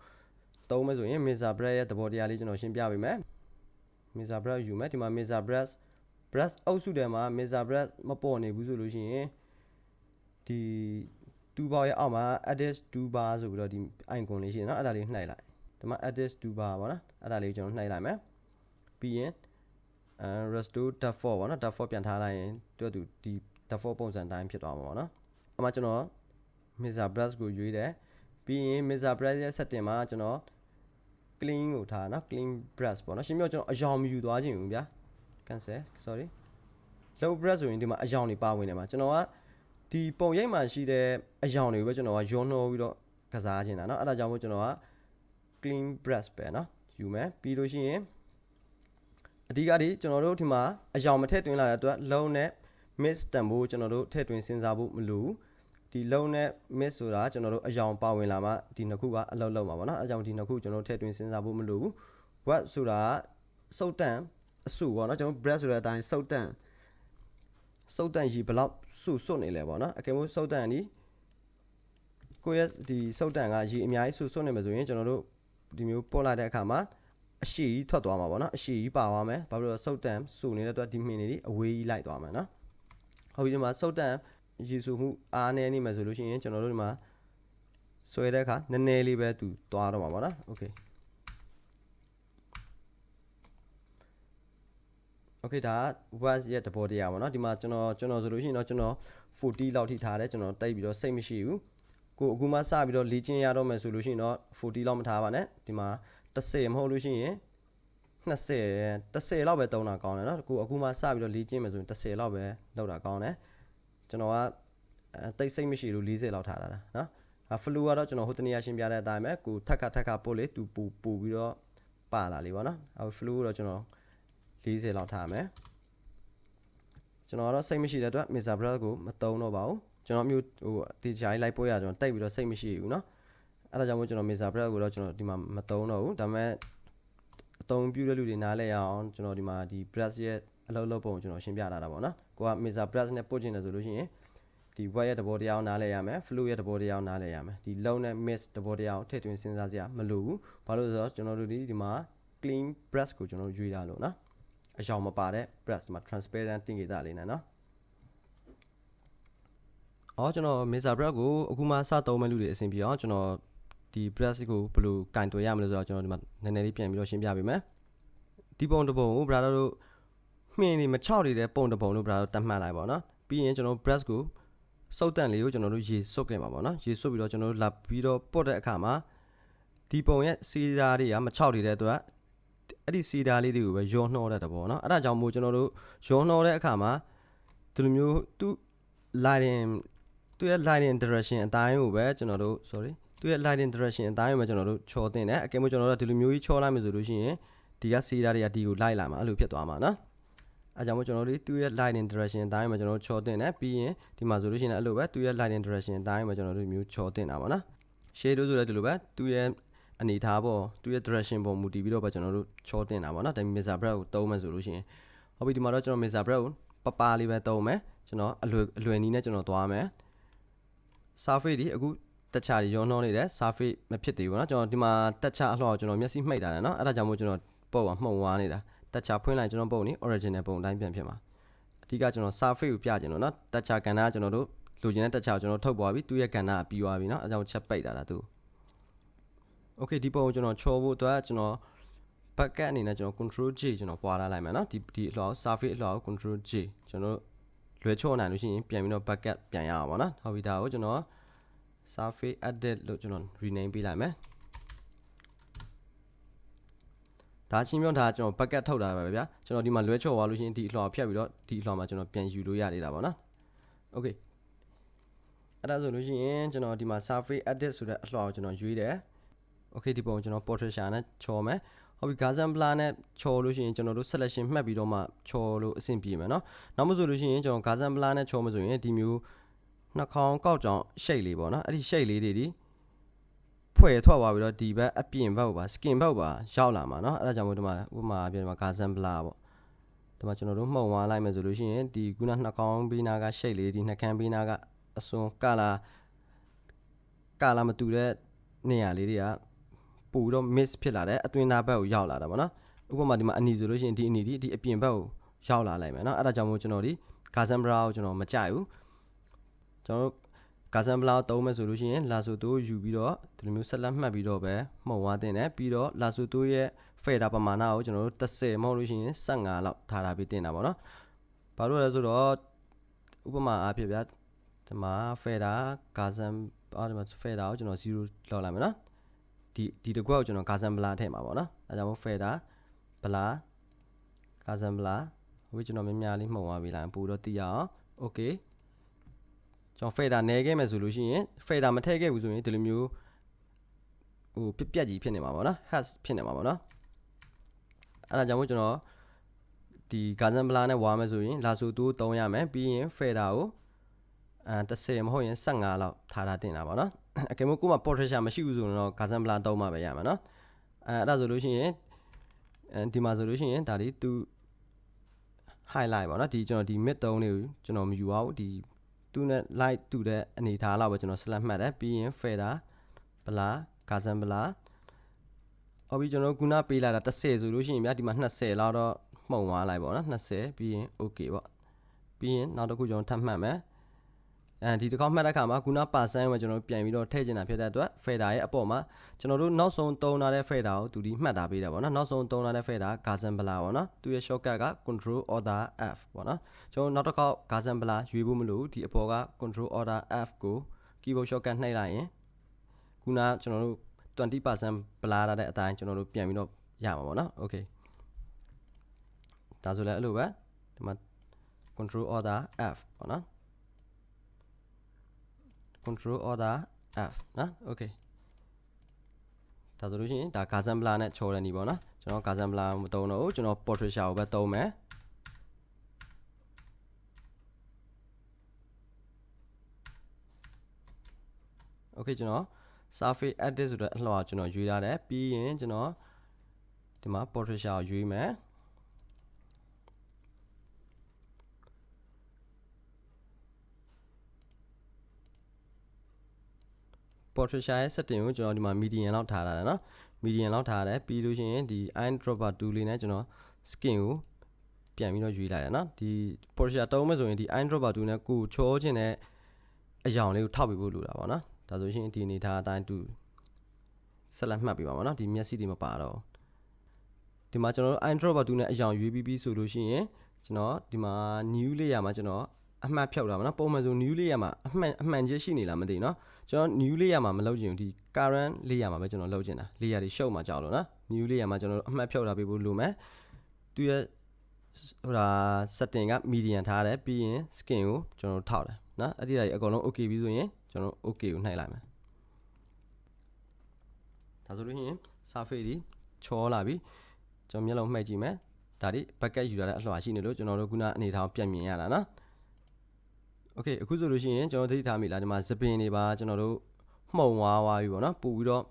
တုံးမယ်ဆိုရင် Mesa brush ရဲ့သဘောတရားလေးကျွန်တော်ရှင်းပြပေးမယ် Mesa brush ယူမယ်ဒီမှာ Mesa brush brush အုပ်စုထဲမှာ Mesa brush မပေါ်နေဘူးဆိုလို့ရှိရင်ဒီ2 bar ရဲ့အောက်မှာ edit 2 bar ဆိုပြီးတော့ဒီ icon လေးရှိတယ်เนาะအဲ့ဒါလေးနှိုက်လိုက် ဒီမှာ edit to bar ပေါ့နော်အဲ့ဒါလေးကျွန်တော်နှိုက်လိုက်မယ်ပြီးရင် restore default ပေါ့နော် default ပြန်ထားလိုက်ရင်သူ့သူဒီ default ပုံစံတိုင်းဖြစ်သွားမှာပေါ့နော်အမှကျွန်တော် Mr. Brush ကိုရွေးတယ်ပြီးရင် Mr. Brush ရဲ့ setting မှာကျွန်တော် clean ကိုထားနော် clean brush ပေါ့နော်ရှင်းပြကျွန်တော်အယောင်မယူသွားခြင်းဘူးဗျာ cancel sorry low brush ဆိုရင်ဒီမှာအယောင်တွေပါဝင်နေမှာကျွန်တော်ကဒီပုံရိပ်မှာရှိတဲ့အယောင်တွေကိုပဲကျွန်တော်ကယောနှောပြီးတော့ကစားခြင်းတာနော်အဲ့ဒါကြောင့်မို့ကျွန်တော်က clean brush ပဲเนาะယူမယ်ပြီးလို့ရှိရင်အဓိကဒီကျွန်တော်တို့ဒီမှာအယောင်မထည့်သွင်းလာတဲ့အတွက်လုံးနဲ့ miss တန်ဖို့ကျွန်တော်တို့ထည့်သွင်းစဉ်းစားဖို့မလိုဘူးဒီလုံးနဲ့ miss ဆိုတာကျွန်တော်တို့အယောင်ပါဝင်လာမှဒီနှစ်ခုကအလုပ်လုပ်မှာပေါ့နော်အဲကြောင့်ဒီနှစ်ခုကျွန်တော်ထည့်သွင်းစဉ်းစားဖို့မလိုဘူး web ဆိုတာစုတ်တန်အစုပေါ့နော်ကျွန်တော် breath ဆိုတဲ့အတိုင်းစုတ်တန်စုတ်တန်ရီဘလောက်စုစွတ်နေလဲပေါ့နော်အကယ်လို့စုတ်တန်ဒီကိုယ့်ရဲ့ဒီစုတ်တန်ကရီအများကြီးစုစွတ်နေမှာဆိုရင်ကျွန်တော်တို့ ဒီမျိုးပို့လိုက်တဲ့အခါမှာအရှိကြီးထွက်သွားမှာပေါ့နော်အရှိကြီးပါသွားမယ်ဘာဖြစ်လို့စုတ်တန်စုနေတဲ့အတွက်ဒီမင်းတွေအဝေးကြီးလိုက်သွားမှာနော်ဟုတ်ပြီဒီမှာစုတ်တန်ရေစုမှုအားနည်းနေမှာဆိုလို့ရှိရင်ကျွန်တော်တို့ဒီမှာဆွဲတဲ့အခါနည်းနည်းလေးပဲသူသွားတော့မှာပေါ့နော်โอเคโอเคဒါက was ရဲ့တဘောတရားပေါ့နော်ဒီမှာကျွန်တော်ကျွန်တော်ဆိုလို့ရှိရင်တော့ကျွန်တော်40လောက်ထိထားတယ်ကျွန်တော်တိတ်ပြီးတော့စိတ်မရှိဘူး ကိုအခုမှစပြီးတော့လေ့ကျင့်ရတော့မယ်ဆိုလို့ရှိရင်တော့40လောက်မထားပါနဲ့ဒီမှာ30မဟုတ်လို့ရှိရင်20 30လောက်ပဲတုံးတာကောင်းတယ်เนาะကိုအခုမှစပြီးတော့လေ့ကျင့်မယ်ဆိုရင်30လောက်ပဲလောက်တာကောင်းတယ်ကျွန်တော်ကတိတ်စိတ်မရှိလို့40လောက်ထားတာเนาะအဖလူကတော့ကျွန်တော်ဟိုတနေ့ရှင်းပြတဲ့အတိုင်းပဲကိုထက်ခါထက်ခါပို့လေသူပူပူပြီးတော့ပါလာလေပေါ့နော်အဖလူကတော့ကျွန်တော်40လောက်ထားမယ်ကျွန်တော်ကတော့စိတ်မရှိတဲ့အတွက် Mr. Brad ကိုမတုံးတော့ပါဘူး ကျွန်တော်မျိုးဟိုတေချာကြီးလိုက်ပို့ရကျွန်တော်တိတ်ပြီးတော့စိတ်မရှိဘူးเนาะအဲ့ဒါကြောင့်မို့ကျွန်တော် Mr. Brad ကိုတော့ကျွန်တော်ဒီမှာမတုံးတော့ဘူးဒါပေမဲ့အတုံးပြုတဲ့လူတွေနားလဲရအောင်ကျွန်တော်ဒီမှာဒီ brush ရဲ့အလုပ်လုပ်ပုံကိုကျွန်တော်ရှင်းပြလာတာပေါ့နော်ကိုက Mr. brush နဲ့ပို့ချင်တယ်ဆိုလို့ရှိရင်ဒီ wet ရဲ့သဘောတရားကိုနားလဲရမယ် flow ရဲ့သဘောတရားကိုနားလဲရမယ်ဒီ low နဲ့ mix သဘောတရားကိုထည့်သွင်းစဉ်းစားစရာမလိုဘူးဘာလို့လဲဆိုတော့ကျွန်တော်တို့ဒီဒီမှာ clean brush ကိုကျွန်တော်တို့ရွေးတာလို့နော်အယောင်မပါတဲ့ brush မှာ transparent တင်ကြတာလေးနဲ့နော် အော်ကျွန်တော် Mesa brush ကိုအခုမှစသုံးမဲ့လူတွေအဆင်ပြေအောင်ကျွန်တော်ဒီ brush ကိုဘယ်လိုကင်တွယ်ရမလဲဆိုတော့ကျွန်တော်ဒီမှာနည်းနည်းလေးပြန်ပြီးတော့ရှင်းပြပေးမယ်ဒီပုံတစ်ပုံကို brother တို့မှင်နေမချောက်နေတဲ့ပုံတစ်ပုံလို့ brother တတ်မှတ်လိုက်ပါတော့နော်ပပြီးရင်ကျွန်တော် brush ကိုစုပ်တန့်လေးကိုကျွန်တော်တို့ရေစုပ်ခဲ့မှာပေါ့နော်ရေစုပ်ပြီးတော့ကျွန်တော်တို့လာပြီးတော့ပုတ်တဲ့အခါမှာဒီပုံရဲ့စီဓာတွေကမချောက်နေတဲ့အတွက်အဲ့ဒီစီဓာလေးတွေကိုပဲရောနှောတဲ့တဘောနော်အဲ့ဒါကြောင့်မို့ကျွန်တော်တို့ရောနှောတဲ့အခါမှာဒီလိုမျိုးသူ lighting သူရဲ့ lighting direction အတိုင်းကိုပဲကျွန်တော်တို့ sorry သူရဲ့ lighting direction အတိုင်းကိုပဲကျွန်တော်တို့ချော်တင်တယ်အကယ်၍ကျွန်တော်တို့ဒီလိုမျိုးကြီးချော်လိုက်မယ်ဆိုလို့ရှိရင်ဒီကစီဓာတွေကဒီကိုလိုက်လာမှာအဲ့လိုဖြစ်သွားမှာနော်အဲကြောင့်မို့ကျွန်တော်တို့သူ့ရဲ့ lighting direction အတိုင်းမှာကျွန်တော်တို့ချော်တင်တယ်ပြီးရင်ဒီမှာဆိုလို့ရှိရင်လည်းအဲ့လိုပဲသူ့ရဲ့ lighting direction အတိုင်းမှာကျွန်တော်တို့မျိုးချော်တင်တာပါနော် shade လို့ဆိုလည်းဒီလိုပဲသူ့ရဲ့အနေထားပေါ်သူ့ရဲ့ direction ပေါ်မူတည်ပြီးတော့ပဲကျွန်တော်တို့ချော်တင်တာပါနော်ဒါပေမဲ့ mixer brush ကိုသုံးမယ်ဆိုလို့ရှိရင်ဟုတ်ပြီဒီမှာတော့ကျွန်တော် mixer brush ကိုပပလေးပဲသုံးမယ်ကျွန်တော်အလွယ်အလွယ်နီးနဲ့ကျွန်တော်သွားမယ် surface ဒီအခုတက်ချာတွေရောနှောနေတယ် surface မဖြစ်သေးဘူးเนาะကျွန်တော်ဒီမှာတက်ချာအလှော်ကျွန်တော်မျက်စိမှိတ်တာတယ်เนาะအဲ့ဒါကြောင့်မို့ကျွန်တော်ပုတ်ကမှုံဝါနေတာတက်ချာဖွင့်လိုက်ကျွန်တော်ပုံနေ original ပုံအတိုင်းပြန်ဖြစ်မှာအဓိကကျွန်တော် surface ကိုပြချင်လို့เนาะတက်ချာကဏ္ဍကျွန်တော်တို့လိုချင်တဲ့တက်ချာကိုကျွန်တော်ထုတ်သွားပြီသူ့ရဲ့ကဏ္ဍကပြီးသွားပြီเนาะအဲကြောင့်ချက်ပိတ်တာလားသူ okay ဒီပုံကိုကျွန်တော်ချောဖို့အတွက်ကျွန်တော် bucket အနေနဲ့ကျွန်တော် control J ကျွန်တော်ပွာလာလိုက်မယ်เนาะဒီဒီအလှော် surface အလှော်ကို control J ကျွန်တော် လွယ်ချော့နိုင်လို့ရှိရင်ပြန်ပြီးတော့ bucket ပြန်ရအောင်ပေါ့နော်ဟုတ်ပြီဒါကိုကျွန်တော် surface edit လို့ကျွန်တော် rename ပေးလိုက်မယ်ဒါချင်းပြောဒါကျွန်တော် bucket ထုတ်တာပဲဗျာကျွန်တော်ဒီမှာလွဲချော့သွားလို့ရှိရင်ဒီအလှော်ဖြတ်ပြီးတော့ဒီအလှော်မှာကျွန်တော်ပြန်ယူလို့ရနေတာပေါ့နော် okay အဲ့ဒါဆိုလို့ရှိရင်ကျွန်တော်ဒီမှာ surface edit ဆိုတဲ့အလှော်ကိုကျွန်တော်ရွေးတယ် okay ဒီပုံကိုကျွန်တော် portraiture နဲ့ချော်မယ် ဟုတ်ပြီ Gazan Blur နဲ့ချော်လို့ရှိရင်ကျွန်တော်တို့ selection မှတ်ပြီးတော့မှချော်လို့အဆင်ပြေမယ်เนาะနောက်မှဆိုလို့ရှိရင်ကျွန်တော် Gazan Blur နဲ့ချော်မယ်ဆိုရင်ဒီမျိုးနှာခေါင်းကောက်ကြောင်ရှိတ်လေးပေါ့နော်အဲ့ဒီရှိတ်လေးတွေဒီဖွဲ့ထွက်သွားပြီးတော့ဒီဘက်အပြင်ဘက်ကိုပါ skin ဘက်ကိုပါရောက်လာမှာเนาะအဲ့ဒါကြောင့်မို့ဒီမှာဥပမာပြဒီမှာ Gazan Blur ပေါ့ဒီမှာကျွန်တော်တို့မှုံသွားလိုက်မယ်ဆိုလို့ရှိရင်ဒီခုနနှာခေါင်းဘေးနာကရှိတ်လေးဒီနှာခမ်းဘေးနာကအစွန်ကလာကလာမတူတဲ့နေရာလေးတွေက ပို့ပြီးတော့ miss ဖြစ်လာတယ်အသွင်နာဘက်ကိုရောက်လာတာပေါ့နော်ဥပမာဒီမှာအနီဆိုလို့ရှိရင်ဒီအနီဒီဒီအပြင်ဘက်ကိုရောက်လာလိုက်မယ်နော်အဲ့ဒါကြောင့်မို့ကျွန်တော်ဒီ Gazambra ကိုကျွန်တော်မကြိုက်ဘူးကျွန်တော်ကာဆန်ဘလာသုံးမယ်ဆိုလို့ရှိရင်လာဆိုတိုးယူပြီးတော့ဒီလိုမျိုးဆက်လက်မှတ်ပြီးတော့ပဲမှုံသွားတင်တယ်ပြီးတော့လာဆိုတိုးရဲ့ဖဲတာပမာဏကိုကျွန်တော်တို့30မဟုတ်လို့ရှိရင်15လောက်ထားတာပြီးတင်တာပေါ့နော်ဘာလို့လဲဆိုတော့ဥပမာအားဖြင့်ဗျာဒီမှာဖဲတာကာဆန်အားဒီမှာဖဲတာကိုကျွန်တော်0လောက်လိုက်မယ်နော် ဒီဒီတကွက်ကိုကျွန်တော်ကာဆန်ဘလာထည့်မှာပေါ့နော်အဲကြောင့်မို့ဖဲတာဘလာကာဆန်ဘလာဝိကျွန်တော်များများလေးမှုံသွားပြီလားပို့တော့တည်ရအောင်โอเคကျွန်တော် fader နဲခဲ့မယ်ဆိုလို့ရှိရင် fader မထည့်ခဲ့ဘူးဆိုရင်ဒီလိုမျိုးဟိုပြက်ပြက်ကြီးဖြစ်နေမှာပေါ့နော် hash ဖြစ်နေမှာပေါ့နော်အဲ့ဒါကြောင့်မို့ကျွန်တော်ဒီ garden blur နဲ့ဝါမယ်ဆိုရင်လာဆိုတိုး3ရမယ်ပြီးရင် fader ကိုအဲ30မဟုတ်ရင်15လောက်ထားထားတင်တာပေါ့နော် အကယ်လို့ကိုယ်မှာ portrait မရှိဘူးဆိုရင်တော့ garden blur 3မှပဲရမှာနော်အဲအဲ့ဒါဆိုလို့ရှိရင်အဲဒီမှာဆိုလို့ရှိရင်ဒါလေးသူ highlight ပေါ့နော်ဒီကျွန်တော်ဒီ mid 3လေးကိုကျွန်တော်မယူအောင်ဒီသူနဲ့ light တူတဲ့အနေထားလောက်ပဲကျွန်တော် select မှတ်တယ်ပြီးရင် fader blur gazan blur အော်ပြီးကျွန်တော်ခုနပေးလာတာ30ဆိုလို့ရှိရင်ဗျာဒီမှာ20လောက်တော့မှုံသွားလိုက်ပေါ့နော်20ပြီးရင် okay ပေါ့ပြီးရင်နောက်တစ်ခုကျွန်တော်ထပ်မှတ်မယ် အဲဒီတစ်ခေါက်မှတ်တဲ့အခါမှာခုန percent ကိုကျွန်တော်ပြန်ပြီးတော့ထည့်ချင်တာဖြစ်တဲ့အတွက် fader ရဲ့အပေါ်မှာကျွန်တော်တို့နောက်ဆုံးသုံးထားတဲ့ fader ကိုသူဒီမှတ်တာပေးတယ်ပေါ့နော်နောက်ဆုံးသုံးထားတဲ့ fader Gazan Blur ပေါ့နော်သူရဲ့ shortcut က control order F ပေါ့နော်ကျွန်တော်နောက်တစ်ခေါက် Gazan Blur ရွေးဖို့မလိုဘူးဒီအပေါ်က control order F ကို keyboard shortcut နှိပ်လိုက်ရင်ခုနကျွန်တော်တို့20% blur ထားတဲ့အတိုင်းကျွန်တော်တို့ပြန်ပြီးတော့ရမှာပေါ့နော် okay ဒါဆိုလည်းအဲ့လိုပဲဒီမှာ control order F ပေါ့နော် control order F နော် okay ဒါဆိုလို့ရှိရင်ဒါ Gazan Blur နဲ့ချော်တဲ့နေပေါ့နော်ကျွန်တော် Gazan Blur မသုံးတော့ဘူးကျွန်တော် Portrait ကိုပဲသုံးမယ် okay ကျွန်တော် surface edit ဆိုတဲ့အလှော်ကျွန်တော်ရွေးထားတယ်ပြီးရင်ကျွန်တော်ဒီမှာ portrait ကိုရွေးမယ် Portraitshire ရဲ့ setting ကိုကျွန်တော်ဒီမှာ median လောက်ထားတာနော် median လောက်ထားတယ်ပြီးလို့ရှိရင်ဒီ eyedropper tool လေးနဲ့ကျွန်တော် skin ကိုပြန်ပြီးတော့ယူလိုက်တယ်နော်ဒီ Portraitshire တုံးမဲ့ဆိုရင်ဒီ eyedropper tool နဲ့ကိုချောခြင်းနဲ့အယောင်လေးကိုထောက်ပေးဖို့လိုတာပေါ့နော်ဒါဆိုရှင်ဒီအနေထားအတိုင်းသူဆက်လက်မှတ်ပေးပါမယ်နော်ဒီမျက်စိတွေမပါတော့ဒီမှာကျွန်တော်တို့ eyedropper tool နဲ့အယောင်ရွေးပြီးပြီဆိုလို့ရှိရင်ကျွန်တော်ဒီမှာ new layer မှာကျွန်တော်အမှတ်ဖြောက်တာပေါ့နော်ပုံမှန်ဆို new layer မှာအမှန်အမှန်ချက်ရှိနေလားမသိဘူးနော် ကျွန်တော် new layer မှာမလုပ်ချင်ဘူးဒီ current layer မှာပဲကျွန်တော်လုပ်ချင်တာ layer တွေရှုပ်မှာကြောက်လို့နော် new layer မှာကျွန်တော်တို့အမှတ်ဖြုတ်တာပေးဖို့လိုမယ်သူရဲ့ဟိုဒါ setting က medium ထားတယ်ပြီးရင် skin ကိုကျွန်တော်တို့ထောက်တယ်နော်အဲ့ဒီဓာတ်ကြီးအကုန်လုံး okay ပြီဆိုရင်ကျွန်တော်တို့ okay ကိုနှိုက်လိုက်မယ်ဒါဆိုလို့ရှိရင် surface ဒီချောလာပြီကျွန်တော်မျက်လုံးမှိတ်ကြည့်မယ်ဒါဒီ bucket ယူရတဲ့အလှရှိနေလို့ကျွန်တော်တို့ခုနအနေထားကိုပြန်မြင်ရတာနော် โอเคအခုဆိုလို့ရှိရင်ကျွန်တော်သတိထားမိလားဒီမှာစပင်တွေပါကျွန်တော်တို့မှုံဝါးသွားပြီပေါ့နော်ပို့ပြီးတော့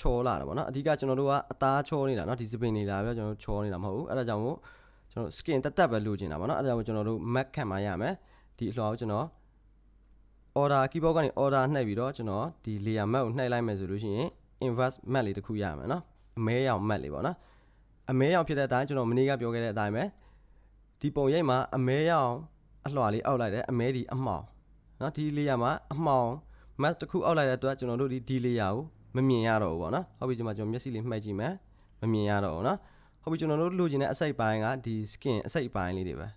ချောလာတာပေါ့နော်အဓိကကျွန်တော်တို့ကအသားချောနေတာเนาะဒီစပင်တွေလာပြီးတော့ကျွန်တော်တို့ချောနေတာမဟုတ်ဘူးအဲ့ဒါကြောင့်မို့ကျွန်တော် skin တက်တက်ပဲလိုချင်တာပေါ့နော်အဲ့ဒါကြောင့်ကျွန်တော်တို့ mac ခံမှရမယ်ဒီအလှကိုကျွန်တော် order keyboard ကနေ order နှိပ်ပြီးတော့ကျွန်တော်ဒီ layer map ကိုနှိပ်လိုက်မယ်ဆိုလို့ရှိရင် inverse map လေးတစ်ခုရမယ်เนาะအမဲရောင် map လေးပေါ့နော်အမဲရောင်ဖြစ်တဲ့အတိုင်းကျွန်တော်မနေ့ကပြောခဲ့တဲ့အတိုင်းပဲဒီပုံရိပ်မှာအမဲရောင် အလွှာလေးအောက်လိုက်တယ်အမဲဒီအမှောင်နော်ဒီလေယာမှာအမှောင် mask တစ်ခုအောက်လိုက်တဲ့အတွက်ကျွန်တော်တို့ဒီဒီလေယာကိုမမြင်ရတော့ဘူးပေါ့နော်ဟုတ်ပြီဒီမှာကျွန်တော်မျက်စိလေးမှိတ်ကြည့်မယ်မမြင်ရတော့ဘူးနော်ဟုတ်ပြီကျွန်တော်တို့လိုချင်တဲ့အစိတ်ပိုင်းကဒီ skin အစိတ်ပိုင်းလေးတွေပဲ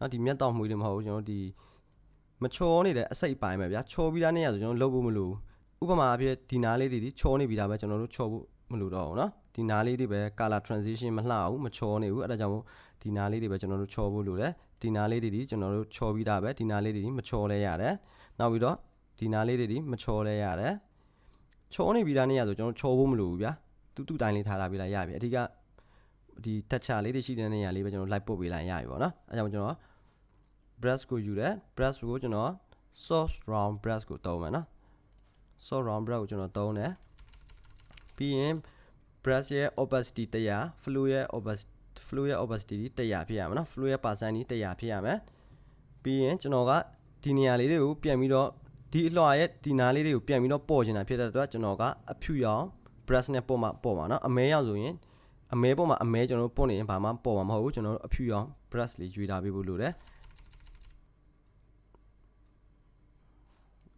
နော်ဒီမျက်တောင်မှုတွေမဟုတ်ဘူးကျွန်တော်ဒီမချောနေတဲ့အစိတ်ပိုင်းပဲဗျာချောပြီးသားနေရဆိုကျွန်တော်လုပ်ဖို့မလိုဘူးဥပမာအဖြစ်ဒီနားလေးတွေဒီချောနေပြီးသားပဲကျွန်တော်တို့ချောဖို့မလိုတော့ဘူးနော်ဒီနားလေးတွေပဲ color transition မလှဘူးမချောနေဘူးအဲ့ဒါကြောင့်မို့ ဒီနားလေးတွေပဲကျွန်တော်တို့ချောဖို့လိုတယ်ဒီနားလေးတွေဒီကျွန်တော်တို့ချောပြီးသားပဲဒီနားလေးတွေဒီမချောလဲရတယ်နောက်ပြီးတော့ဒီနားလေးတွေဒီမချောလဲရတယ်ချောနေပြီးသားနေရဆိုကျွန်တော်ချောဖို့မလိုဘူးဗျာတူတူတိုင်းလေးထားလာပြီးလိုက်ရပြီအဓိကဒီတက်ချာလေးတွေရှိတဲ့နေရာလေးပဲကျွန်တော်လိုက်ပုတ်ပေးလိုက်ရပြီပေါ့နော်အဲကြောင့်ကျွန်တော် brush ကိုယူတယ် brush ကိုကျွန်တော် soft round brush ကိုသုံးမယ်နော် soft round brush ကိုကျွန်တော်သုံးတယ်ပြီးရင် brush ရဲ့ opacity 100 flow ရဲ့ opacity flow ရဲ့ opacity ဒီ100ဖြစ်ရမယ်နော် flow ရဲ့ percent ဒီ100ဖြစ်ရမယ်ပြီးရင်ကျွန်တော်ကဒီနေရာလေးတွေကိုပြန်ပြီးတော့ဒီအလွှာရဲ့ဒီနားလေးတွေကိုပြန်ပြီးတော့ပေါ်ချင်တာဖြစ်တဲ့အတွက်ကျွန်တော်ကအဖြူရောင် brush နဲ့ပေါ်မှာပေါ်မှာနော်အမဲရောင်ဆိုရင်အမဲပေါ်မှာအမဲကျွန်တော်ပေါ်နေရင်ဘာမှပေါ်မှာမဟုတ်ဘူးကျွန်တော်တို့အဖြူရောင် brush လေးရွေးထားပေးဖို့လိုတယ်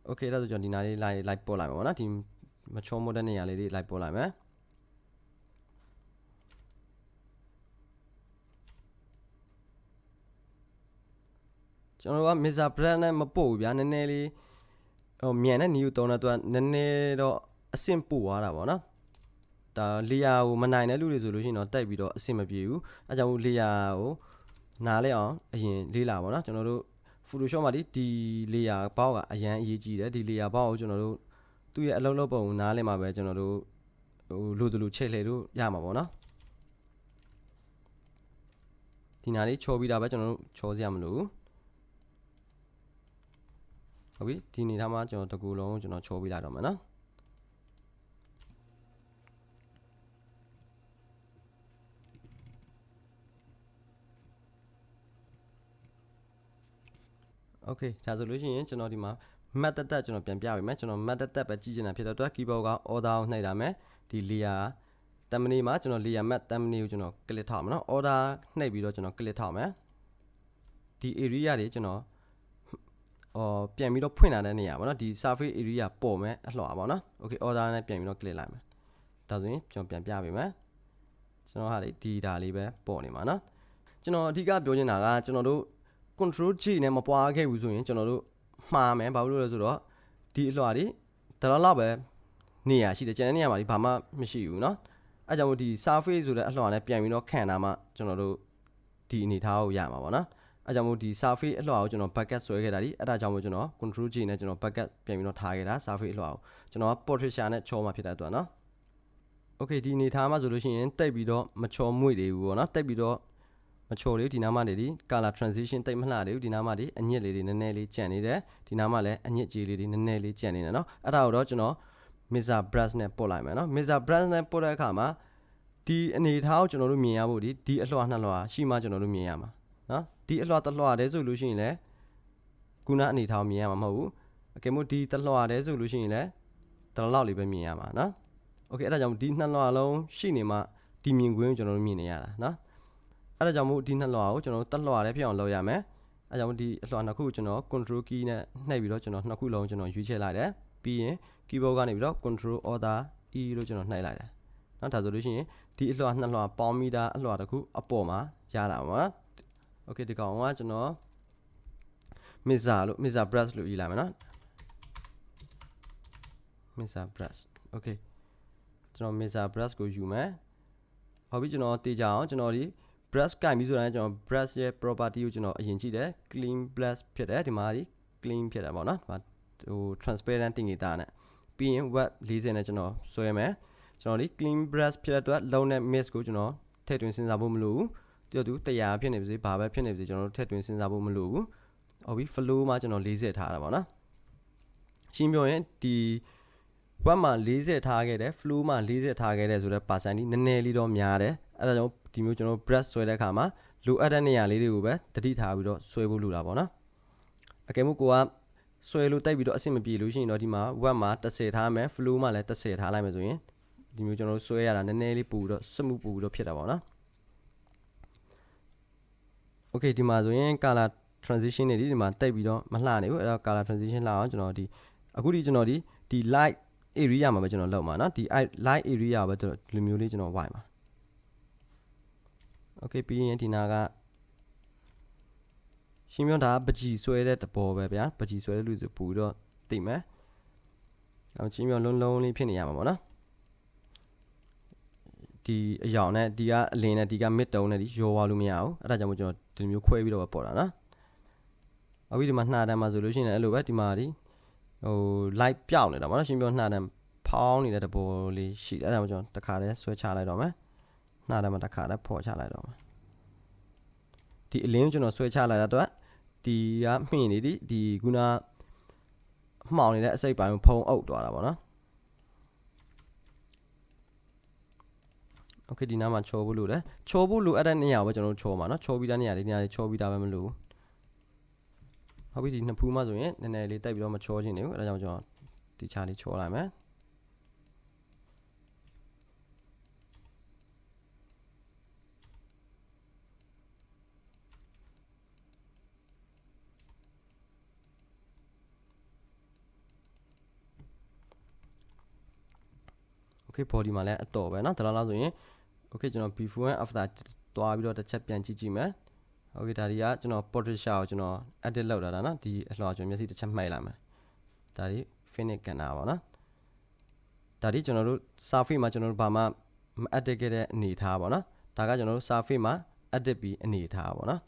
okay ဒါဆိုကျွန်တော်ဒီနားလေးလိုက်လိုက်ပေါ်လိုက်မှာပေါ့နော်ဒီမချောမိုးတဲ့နေရာလေးတွေလိုက်ပေါ်လိုက်မှာ ကျွန်တော်က Mr. Brand နဲ့မပို့ဘူးဗျာနည်းနည်းလေးဟိုမြန်တဲ့ new တုံးတဲ့သူကနည်းနည်းတော့အဆင့်ပို့သွားတာပေါ့နော်ဒါလေယာကိုမနိုင်တဲ့လူတွေဆိုလို့ရှိရင်တော့တိုက်ပြီးတော့အဆင်မပြေဘူးအဲကြောင့်လေယာကိုနားလဲအောင်အရင်လေးလာပေါ့နော်ကျွန်တော်တို့ Photoshop မှာဒီဒီ layer ဘောက်ကအရန်အရေးကြီးတယ်ဒီ layer ဘောက်ကိုကျွန်တော်တို့သူ့ရဲ့အလုံးလုံးပုံနားလဲမှာပဲကျွန်တော်တို့ဟိုလိုတလူချိန်လှည့်လို့ရမှာပေါ့နော်ဒီနားလေးချောပြီးတာပဲကျွန်တော်တို့ချောစရာမလိုဘူး ဟုတ်ပြီဒီနေထားမှာကျွန်တော်တကူလုံးကျွန်တော်ချောပြီးလိုက်တော့မယ်နော်โอเคဒါဆိုလို့ရှိရင်ကျွန်တော်ဒီမှာ map တက်တက်ကျွန်တော်ပြန်ပြပေးမယ်ကျွန်တော် map တက်တက်ပဲကြည့်ချင်တာဖြစ်တဲ့အတွက် keyboard က order ကိုနှိပ်တာမယ်ဒီ layer တမ်မနီမှာကျွန်တော် layer map တမ်မနီကိုကျွန်တော် click ထောက်မယ်နော် order နှိပ်ပြီးတော့ကျွန်တော် click ထောက်မယ်ဒီ area တွေကျွန်တော် အော်ပြန်ပြီးတော့ဖွင့်လာတဲ့နေရာပေါ့နော်ဒီ surface area ပေါ်မယ်အလှော်ပါပေါ့နော် okay order နဲ့ပြန်ပြီးတော့ click လိုက်မယ်ဒါဆိုရင်ကျွန်တော်ပြန်ပြပေးမယ်ကျွန်တော်ဟာလေဒီဒါလေးပဲပေါ်နေမှာနော်ကျွန်တော်အဓိကပြောချင်တာကကျွန်တော်တို့ control G နဲ့မပွားခဲ့ဘူးဆိုရင်ကျွန်တော်တို့မှားမယ်ဘာလို့လဲဆိုတော့ဒီအလွှာတွေဒါတော့လောက်ပဲနေရာရှိတယ်ကျန်တဲ့နေရာမှာဒီဘာမှမရှိဘူးเนาะအဲကြောင့်မို့ဒီ surface ဆိုတဲ့အလွှာနဲ့ပြန်ပြီးတော့ခံတာမှကျွန်တော်တို့ဒီအနေထားကိုရမှာပေါ့နော် အဲကြောင့်မို့ဒီ surface အလွှာကိုကျွန်တော် bucket ဆွဲခဲ့တာဒီအဲ့ဒါကြောင့်မို့ကျွန်တော် control G နဲ့ကျွန်တော် bucket ပြန်ပြီးတော့ထားခဲ့တာ surface အလွှာကိုကျွန်တော်က portrait နဲ့ချောမှဖြစ်တဲ့အတွက်เนาะ okay ဒီအနေထားမှာဆိုလို့ရှိရင်တိတ်ပြီးတော့မချောမွေ့သေးဘူးပေါ့နော်တိတ်ပြီးတော့မချော်လေးဒီနားမှာနေဒီ color transition တိတ်မလှသေးဘူးဒီနားမှာဒီအညစ်လေးတွေနည်းနည်းလေးကြံ့နေတယ်ဒီနားမှာလည်းအညစ်ကြေးလေးတွေနည်းနည်းလေးကြံ့နေတယ်เนาะအဲ့ဒါကိုတော့ကျွန်တော် Mixer brush နဲ့ပို့လိုက်မယ်เนาะ Mixer brush နဲ့ပို့တဲ့အခါမှာဒီအနေထားကိုကျွန်တော်တို့မြင်ရဖို့ဒီဒီအလွှာနှစ်လွှာရှိမှကျွန်တော်တို့မြင်ရမှာเนาะ ဒီအလွှာတစ်လွှာတည်းဆိုလို့ရှိရင်လည်းခုနအနေထားကိုမြင်ရမှာမဟုတ်ဘူးအကယ်လို့ဒီတစ်လွှာတည်းဆိုလို့ရှိရင်လည်းတလောက်လေးပဲမြင်ရမှာเนาะโอเคအဲ့ဒါကြောင့်ဒီနှစ်လွှာလုံးရှိနေမှဒီမြင်ကွင်းကိုကျွန်တော်တို့မြင်နေရတာเนาะအဲ့ဒါကြောင့်မို့ဒီနှစ်လွှာကိုကျွန်တော်တို့တက်လွှာလေးဖြစ်အောင်လုပ်ရမယ်အဲ့ကြောင့်ဒီအလွှာနှစ်ခုကိုကျွန်တော် control key နဲ့နှိပ်ပြီးတော့ကျွန်တော်နှစ်ခုလုံးကျွန်တော်ရွေးချယ်လိုက်တယ်ပြီးရင် keyboard ကနေပြီးတော့ control order e လို့ကျွန်တော်နှိပ်လိုက်တယ်နော်ဒါဆိုလို့ရှိရင်ဒီအလွှာနှစ်လွှာပေါင်းမိတာအလွှာတစ်ခုအပေါ်မှာရလာပါမှာ โอเคဒီကောင်ကကျွန်တော် Mesa လို့ Mesa brush လို့ရေးလိုက်မယ်နော် Mesa brush okay ကျွန်တော် Mesa brush ကိုယူမယ်ဟုတ်ပြီကျွန်တော်တေးကြအောင်ကျွန်တော်ဒီ brush ကင်ပြီးဆိုတာကျွန်တော် brush ရဲ့ property ကိုကျွန်တော်အရင်ကြည့်တယ် clean brush ဖြစ်တယ်ဒီမှာဒီ clean ဖြစ်တယ်ပေါ့နော်ဒီမှာဟို transparent တင်နေတာနဲ့ပြီးရင် web 40နဲ့ကျွန်တော်ဆွဲမယ်ကျွန်တော်ဒီ clean brush ဖြစ်တဲ့အတွက်လုံးနဲ့ mist ကိုကျွန်တော်ထည့်သွင်းစဉ်းစားဖို့မလိုဘူး တူတူ100ဖြစ်နေပါစေဘာပဲဖြစ်နေပါစေကျွန်တော်တို့ထည့်သွင်းစဉ်းစားဖို့မလိုဘူးဟုတ်ပြီ flow မှာကျွန်တော်40ထားတာပေါ့နော်ရှင်းပြောရင်ဒီ web မှာ40ထားခဲ့တယ် flow မှာ40ထားခဲ့တယ်ဆိုတော့ percent ဒီနည်းနည်းလေးတော့များတယ်အဲ့ဒါကြောင့်ဒီမျိုးကျွန်တော် brush ဆွဲတဲ့အခါမှာလိုအပ်တဲ့နေရာလေးတွေကိုပဲတတိထားပြီးတော့ဆွဲဖို့လိုတာပေါ့နော်အကယ်လို့ကိုကဆွဲလို့တိုက်ပြီးတော့အဆင်မပြေလို့ရှိရင်တော့ဒီမှာ web မှာ30ထားမယ် flow မှာလည်း30ထားလိုက်မယ်ဆိုရင်ဒီမျိုးကျွန်တော်တို့ဆွဲရတာနည်းနည်းလေးပူပြီးတော့စမှုပူပြီးတော့ဖြစ်တာပေါ့နော် Okay ဒီမှာဆိုရင် color transition တွေဒီဒီမှာတိတ်ပြီးတော့မလှနေဘူးအဲ့တော့ color transition လှအောင်ကျွန်တော်ဒီအခုဒီကျွန်တော်ဒီဒီ light area မှာပဲကျွန်တော်လောက်မှာเนาะဒီ light area ပဲဒီလိုမျိုးလေးကျွန်တော်ဝိုင်ပါ Okay ပြီးရင်ဒီနာကရှင်းပြတာပကြီဆွဲတဲ့တဘောပဲဗျာပကြီဆွဲတဲ့လူဆိုပူတော့သိမယ်အောင်ရှင်းပြလုံးလုံးလေးဖြစ်နေရမှာပေါ့နော် ဒီအယောင်နဲ့ဒီကအလင်းနဲ့ဒီက mid tone နဲ့ဒီရောသွားလို့မရဘူးအဲ့ဒါကြောင့်မို့ကျွန်တော်ဒီမျိုးခွဲပြီးတော့ပေါ်တာနော်အခုဒီမှာနှာတန်းမှာဆိုလို့ရှိရင်အဲ့လိုပဲဒီမှာဒီဟို light ပြောင်းနေတာပေါ့နော်ရှင်းပြောနှာတန်းဖောင်းနေတဲ့တဘောလေးရှိတယ်အဲ့ဒါမှကျွန်တော်တခါတည်းဆွဲချလိုက်တော့မယ်နှာတန်းမှာတခါတည်းဖော်ချလိုက်တော့မယ်ဒီအလင်းကိုကျွန်တော်ဆွဲချလိုက်တာတော့ဒီကမှင်နေဒီဒီခုနမှောင်နေတဲ့အစိပ်ပိုင်းကိုဖုံးအုပ်သွားတာပေါ့နော် โอเคဒီနားမှာချောဖို့လို့လေချောဖို့လို့အဲ့တဲ့နေရာကိုပဲကျွန်တော်တို့ချောမှာเนาะချောပြီးသားနေရာဒီနေရာလေးချောပြီးသားပဲမလို့ဟုတ်ပြီဒီနှစ်ဖူးမှဆိုရင်နည်းနည်းလေးတိုက်ပြီးတော့မချောခြင်းနေဘူးအဲ့ဒါကြောင့်ကျွန်တော်ဒီချာလေးချောလိုက်မယ်โอเค body မှာလည်းအတော်ပဲเนาะဒါလောက်ဆိုရင် okay ကျွန်တော် before and after တွားပြီးတော့တစ်ချက်ပြန်ကြည့်ကြည့်မယ် okay ဒါဒီကကျွန်တော် portrait shot ကိုကျွန်တော် edit လုပ်လာတာเนาะဒီအလှော်ကျွန်တော်မျက်စိတစ်ချက်မှိုက်လာမယ်ဒါဒီ finish ကန်တာပါเนาะဒါဒီကျွန်တော်တို့ surface မှာကျွန်တော်တို့ဘာမှမ edit ခဲ့တဲ့အနေထားပါเนาะဒါကကျွန်တော်တို့ surface မှာ edit ပြီးအနေထားပါเนาะ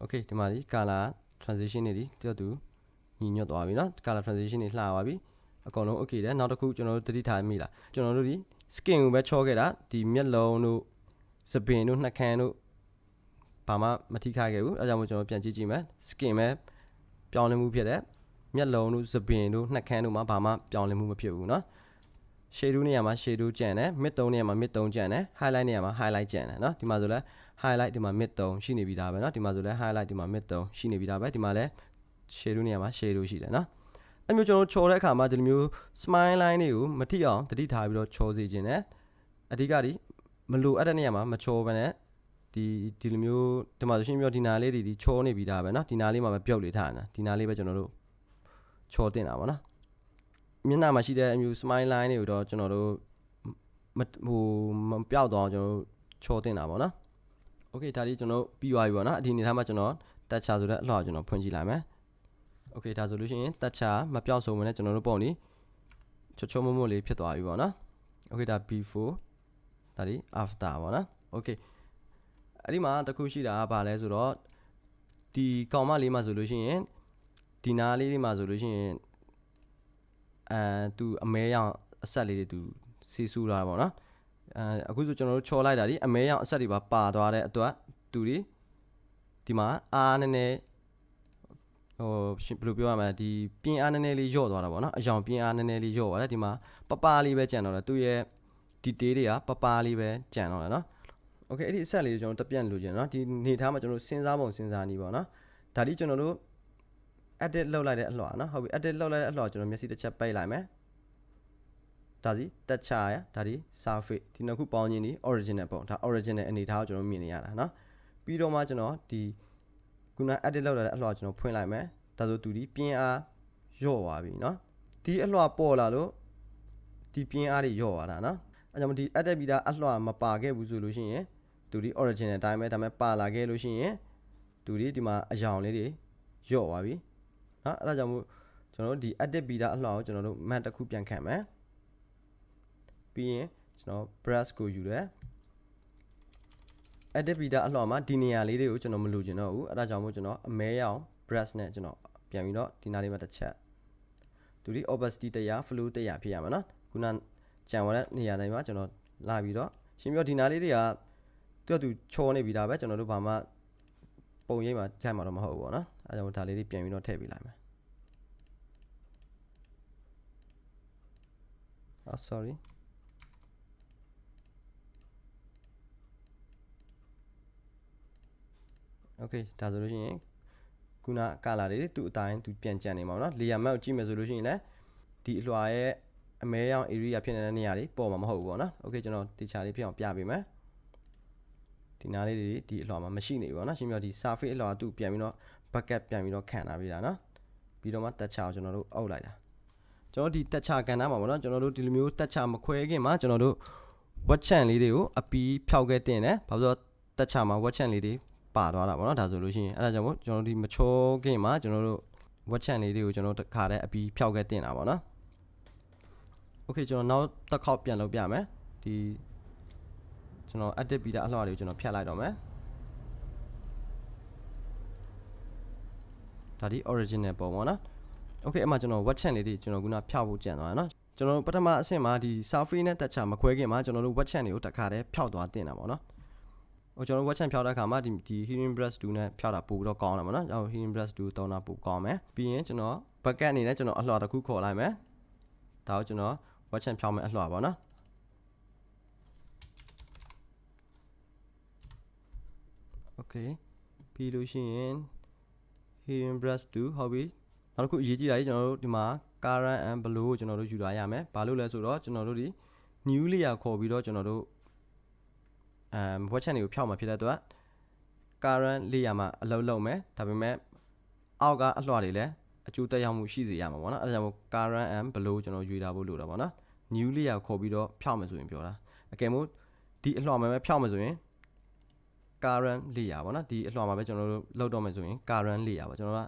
okay ဒီမှာဒီ color transition တွေဒီတူတူညီညွတ်သွားပြီเนาะ color transition တွေလှသွားပြီ အကုန်လုံး okay တယ်နောက်တစ်ခုကျွန်တော်တို့တတိထားမိလားကျွန်တော်တို့ဒီ skin ကိုပဲချောခဲ့တာဒီမျက်လုံးတို့စပင်တို့နှာခမ်းတို့ဘာမှမထိခိုက်ခဲ့ဘူးအဲကြောင့်မို့ကျွန်တော်ပြန်ကြည့်ကြည့်မယ် skin ပဲပြောင်းလဲမှုဖြစ်တယ်မျက်လုံးတို့စပင်တို့နှာခမ်းတို့မှာဘာမှပြောင်းလဲမှုမဖြစ်ဘူးเนาะ shade နေရာမှာ shade ကြံတယ် mid 3နေရာမှာ mid 3ကြံတယ် highlight နေရာမှာ highlight ကြံတယ်เนาะဒီမှာဆိုလဲ highlight ဒီမှာ mid 3ရှိနေပြီဒါပဲเนาะဒီမှာဆိုလဲ highlight ဒီမှာ mid 3ရှိနေပြီဒါပဲဒီမှာလဲ shade နေရာမှာ shade ရှိတယ်เนาะ အဲ့မျိုးကျွန်တော်တို့ချော်တဲ့အခါမှာဒီလိုမျိုး smile line တွေကိုမထိအောင်တတိထားပြီးတော့ချော်စေခြင်းနဲ့အဓိကဒီမလိုအပ်တဲ့နေရာမှာမချော်ဘဲနဲ့ဒီဒီလိုမျိုးဒီမှာဆိုရှင်ပြောဒီနာလေးတွေဒီချော်နေပြီးသားပဲเนาะဒီနာလေးမှာပဲပြုတ်လေးထားနေတာဒီနာလေးပဲကျွန်တော်တို့ချော်တင်တာပါเนาะမျက်နှာမှာရှိတဲ့အမျိုး smile line တွေကိုတော့ကျွန်တော်တို့မဟိုမပြောက်တော့ကျွန်တော်တို့ချော်တင်တာပါเนาะ okay ဒါလေးကျွန်တော်ပြီးသွားပြီပေါ့เนาะဒီအနေထားမှာကျွန်တော်တက်ချဆိုတဲ့အလှော်ကျွန်တော်ဖွင့်ကြည့်လိုက်မယ် โอเคဒါဆိုလို့ရှိရင်တက်ချမပြောင်းဆုံးမနဲ့ကျွန်တော်တို့ပုံနေချောချောမွမွလေးဖြစ်သွားပြီပေါ့နော်โอเคဒါ before ဒါဒီ after ပေါ့နော်โอเคအဲ့ဒီမှာတခုရှိတာကဘာလဲဆိုတော့ဒီကောင်မလေးမှာဆိုလို့ရှိရင်ဒီနားလေးလေးမှာဆိုလို့ရှိရင်အဲသူအမဲရောင်အဆက်လေးတွေသူစီဆူလာတာပေါ့နော်အဲအခုဆိုကျွန်တော်တို့ချော်လိုက်တာဒီအမဲရောင်အဆက်တွေပါပါသွားတဲ့အတွက်သူဒီဒီမှာအားနည်းနည်း ဟိုဘယ်လိုပြောရမလဲဒီပြင်းအားနည်းနည်းလေးညော့သွားတာပေါ့နော်အယောင်ပြင်းအားနည်းနည်းလေးညော့သွားတယ်ဒီမှာပပလေးပဲကြံတော့တယ်သူရဲ့ detail တွေကပပလေးပဲကြံတော့တယ်နော်โอเคအဲ့ဒီအဆက်လေးကိုကျွန်တော်တပြန့်လိုချင်တယ်နော်ဒီနေထားမှာကျွန်တော်တို့စဉ်းစားပုံစဉ်းစားနည်းပေါ့နော်ဒါဒီကျွန်တော်တို့ edit လုပ်လိုက်တဲ့အလှော်နော်ဟုတ်ပြီ edit လုပ်လိုက်တဲ့အလှော်ကျွန်တော်မျက်စိတစ်ချက်ပိတ်လိုက်မယ်ဒါစီတက်ချရဒါဒီ surface ဒီနှစ်ခုပေါင်းခြင်းဒီ original ပုံဒါ original အနေထားကိုကျွန်တော်မြင်နေရတာเนาะပြီးတော့မှကျွန်တော်ဒီခု န edit လုပ်လာတဲ့အလှော်ကျွန်တော်ဖွင့်လိုက်မယ်ဒါဆိုသူဒီပြင်းအားညော့သွားပြီเนาะဒီအလှော်ပေါ်လာလို့ဒီပြင်းအားတွေညော့သွားတာเนาะအဲကြောင့်ဒီ edit ပြီးသားအလှော်မပါခဲ့ဘူးဆိုလို့ရှိရင်သူဒီ original အတိုင်းပဲဒါပေမဲ့ပါလာခဲ့လို့ရှိရင် သူဒီဒီမှာအယောင်လေးတွေညော့သွားပြီเนาะအဲ့ဒါကြောင့်မို့ကျွန်တော်တို့ဒီ edit beta အလှော်ကိုကျွန်တော်တို့ map တစ်ခုပြန်ခံမယ်ပြီးရင်ကျွန်တော် brush ကိုယူတယ် edit beta အလွှာမှာဒီနေရာလေးတွေကိုကျွန်တော်မလိုချင်တော့ဘူးအဲ့ဒါကြောင့်မို့ကျွန်တော်အမဲရအောင် brush နဲ့ကျွန်တော်ပြန်ပြီးတော့ဒီနားလေးမှာတစ်ချက်သူဒီ opacity တရား flow တရားဖြစ်ရမှာနော်ခုနကြံဝတဲ့နေရာတိုင်းမှာကျွန်တော်လာပြီးတော့ရှင်းပြဒီနားလေးတွေကသူကသူချောနေပြီဒါပဲကျွန်တော်တို့ဘာမှပုံရိပ်မှာထည့်မှာတော့မဟုတ်ဘူးပေါ့နော်အဲကြောင့်ဒါလေးတွေပြန်ပြီးတော့ထည့်ပေးလိုက်မယ်အော် sorry okay ဒါဆိုလို့ရှိရင်ခုနကလာလေးသူ့အတိုင်းသူပြန်ကြံနေမှာပေါ့နော် layer map ကိုကြည့်မယ်ဆိုလို့ရှိရင်လည်းဒီအလွှာရဲ့အမဲရောင် area ဖြစ်နေတဲ့နေရာတွေပေါ်မှာမဟုတ်ဘူးပေါ့နော် okay ကျွန်တော်တေချာလေးဖြစ်အောင်ပြပေးမယ်ဒီနားလေးတွေဒီအလွှာမှာမရှိနေဘူးပေါ့နော်ရှင်းပြဒီ surface အလွှာသူပြန်ပြီးတော့ bucket ပြန်ပြီးတော့ခံလာပြီးတာနော်ပြီးတော့မှတက်ချကိုကျွန်တော်တို့အုပ်လိုက်တာကျွန်တော်ဒီတက်ချကန်တာမှာပေါ့နော်ကျွန်တော်တို့ဒီလိုမျိုးတက်ချမခွဲခင်မှာကျွန်တော်တို့ wet chan လေးတွေကိုအပီးဖြောက်ခဲ့တင်တယ်ဘာလို့တက်ချမှာ wet chan လေးတွေ ပါသွားတာပေါ့နော်ဒါဆိုလို့ရှိရင်အဲ့ဒါကြောင့်မို့ကျွန်တော်တို့ဒီမချောခင်မှာကျွန်တော်တို့ wet chan လေးတွေကိုကျွန်တော်တို့တခါတည်းအပီးဖြောက်ခဲ့တင်တာပေါ့နော် okay ကျွန်တော်နောက်တစ်ခေါက်ပြန်လုပ်ပြမယ်ဒီကျွန်တော် edit ပြီးတဲ့အလှော်တွေကိုကျွန်တော်ဖြတ်လိုက်တော့မယ်ဒါဒီ original ပုံပေါ့နော် okay အမှကျွန်တော် web chat လေးတွေကျွန်တော်ခုနဖြောက်ဖို့ကြံသွားတယ်နော်ကျွန်တော်ပထမအဆင့်မှာဒီ surface နဲ့တက်ချမခွဲခင်မှာကျွန်တော်တို့ web chat တွေကိုတစ်ခါတည်းဖြောက်သွားတင်တာပေါ့နော် ဟိုကျွန်တော် web chat ဖြောက်တဲ့အခါမှာဒီဒီ hearing brush 2နဲ့ဖြောက်တာပို့ပြီးတော့ကောင်းတယ်ပေါ့နော်ကျွန်တော် hearing brush 2တောင်းတာပို့ကောင်းမယ်ပြီးရင်ကျွန်တော် bucket အနေနဲ့ကျွန်တော်အလှော်တစ်ခုခေါ်လိုက်မယ်ဒါကိုကျွန်တော် web chat ဖြောက်မယ်အလှော်ပါနော် okay ပြီးလို့ရှိရင် hearing brush 2ဟုတ်ပြီနောက်တစ်ခုအရေးကြီးတာကြီးကျွန်တော်တို့ဒီမှာ current and blue ကိုကျွန်တော်တို့ယူလာရမယ်ဘာလို့လဲဆိုတော့ကျွန်တော်တို့ဒီ new layer ခေါ်ပြီးတော့ကျွန်တော်တို့ အမ် web chat တွေကိုဖြောက်မှာဖြစ်တဲ့အတွက် current layer မှာအလုပ်လုပ်မယ်ဒါပေမဲ့အောက်ကအလှော်တွေလည်းအကျိုးသက်ရောက်မှုရှိစေရမှာပေါ့နော်အဲဒါကြောင့်မို့ current and blue ကျွန်တော်ယူထားဖို့လိုတာပေါ့နော် new layer ခေါ်ပြီးတော့ဖြောက်မယ်ဆိုရင်ပြောတာအကယ်မို့ဒီအလှော်မှာပဲဖြောက်မယ်ဆိုရင် current layer ပေါ့နော်ဒီအလှော်မှာပဲကျွန်တော်တို့လောက်တော့မယ်ဆိုရင် current layer ပေါ့ကျွန်တော်က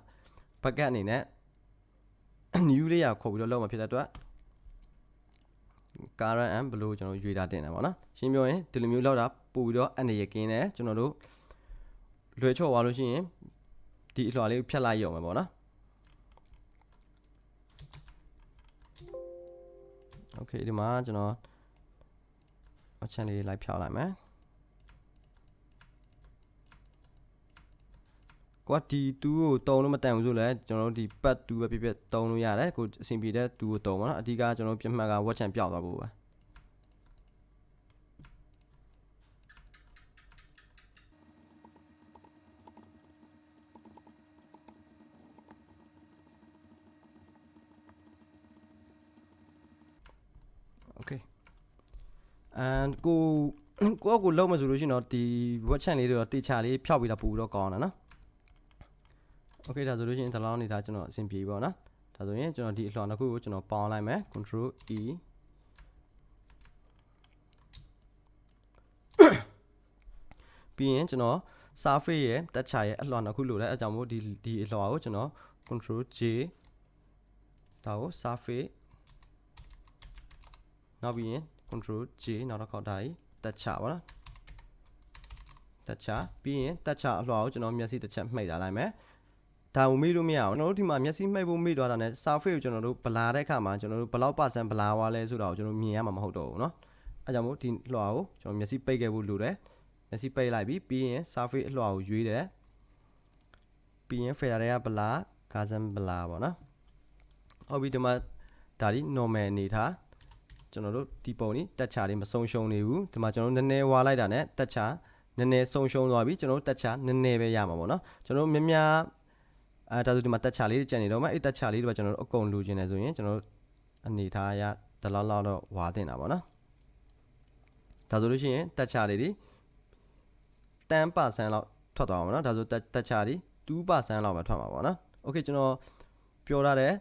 bucket အနေနဲ့ new layer ခေါ်ပြီးတော့လောက်မှာဖြစ်တဲ့အတွက် current and blue ကျွန်တော်ရွေးတာတင်တယ်ပေါ့နော်ရှင်းပြောရင်ဒီလိုမျိုးလောက်တာပို့ပြီးတော့အနေရကင်းတယ်ကျွန်တော်တို့လွယ်ချော့သွားလို့ရှိရင်ဒီအလှော်လေးကိုဖြတ်လိုက်ရုံပဲပေါ့နော် okay ဒီမှာကျွန်တော်အချန်လေးလိုက်ဖြောက်လိုက်မယ် ကွာဒီ2ကိုတုံလို့မတန်ဘူးဆိုလဲကျွန်တော်တို့ဒီပတ်2ပဲပြပြတုံလို့ရတယ်ကိုအဆင်ပြေတဲ့2ကိုတုံပါတော့အဓိကကျွန်တော်တို့ပြမှတ်ကဝက်ချန်ပျောက်သွားဖို့ပဲโอเค and ကိုကိုယ့်ကိုလုံးမဆိုလို့ရှိရင်တော့ဒီ web chat လေးတွေတော့တေချာလေးဖျောက်ပြီးတော့ပူတော့ကောင်းတ ယ်နော် okay ဒါဆိုလို့ရှိရင်ဒီလောက်နေတာကျွန်တော်အဆင်ပြေပြီပေါ့နော်ဒါဆိုရင်ကျွန်တော်ဒီအလှော်တစ်ခုကိုကျွန်တော်ပေါင်းလိုက်မယ် control e ပြီးရင်ကျွန်တော် surface ရဲ့တက်ချရဲ့အလှော်နှစ်ခုလိုလဲအဲကြောင့်မို့ဒီဒီအလှော်ကိုကျွန်တော် control j ဒါကို surface နောက်ပြီးရင် control j နောက်တစ်ခေါက်ဒါကြီးတက်ချပါနော်တက်ချပြီးရင်တက်ချအလှော်ကိုကျွန်တော်မျက်စိတစ်ချက်မှိတ်လာလိုက်မယ် ဒါကိုမေ့လို့မရအောင်ကျွန်တော်တို့ဒီမှာမျက်စိမှိတ်ဖို့မေ့သွားတာ ਨੇ surface ကိုကျွန်တော်တို့ဗလာတဲ့အခါမှာကျွန်တော်တို့ဘယ်လောက် percent ဗလာသွားလဲဆိုတာကိုကျွန်တော်မြင်ရမှာမဟုတ်တော့ဘူးเนาะအဲကြောင့်မို့ဒီလွှာကိုကျွန်တော်မျက်စိပိတ်ခဲ့ဖို့လိုတယ်မျက်စိပိတ်လိုက်ပြီးပြီးရင် surface အလွှာကိုရွေးတယ်ပြီးရင် fader တွေကဗလာ gazan ဗလာပေါ့နော်ဟုတ်ပြီဒီမှာဒါဒီ normal အနေထားကျွန်တော်တို့ဒီပုံនេះတက်ချာလေးမဆုံးရှုံးနေဘူးဒီမှာကျွန်တော်တို့နည်းနည်းဝါလိုက်တာ ਨੇ တက်ချာနည်းနည်းဆုံးရှုံးသွားပြီကျွန်တော်တို့တက်ချာနည်းနည်းပဲရမှာပေါ့နော်ကျွန်တော်တို့များများ အဲဒါဆိုဒီမှာတက်ချာလေးကြံနေတော့မှအဲ့တက်ချာလေးတွေကျွန်တော်တို့အကုန်လိုချင်တယ်ဆိုရင်ကျွန်တော်တို့အနေထားရတလောက်လောက်တော့ဝါတင်တာပေါ့နော်ဒါဆိုလို့ရှိရင်တက်ချာလေးတွေ10%လောက်ထွက်သွားမှာပေါ့နော်ဒါဆိုတက်ချာတွေ2%လောက်ပဲထွက်မှာပေါ့နော်โอเคကျွန်တော်ပြောထားတယ်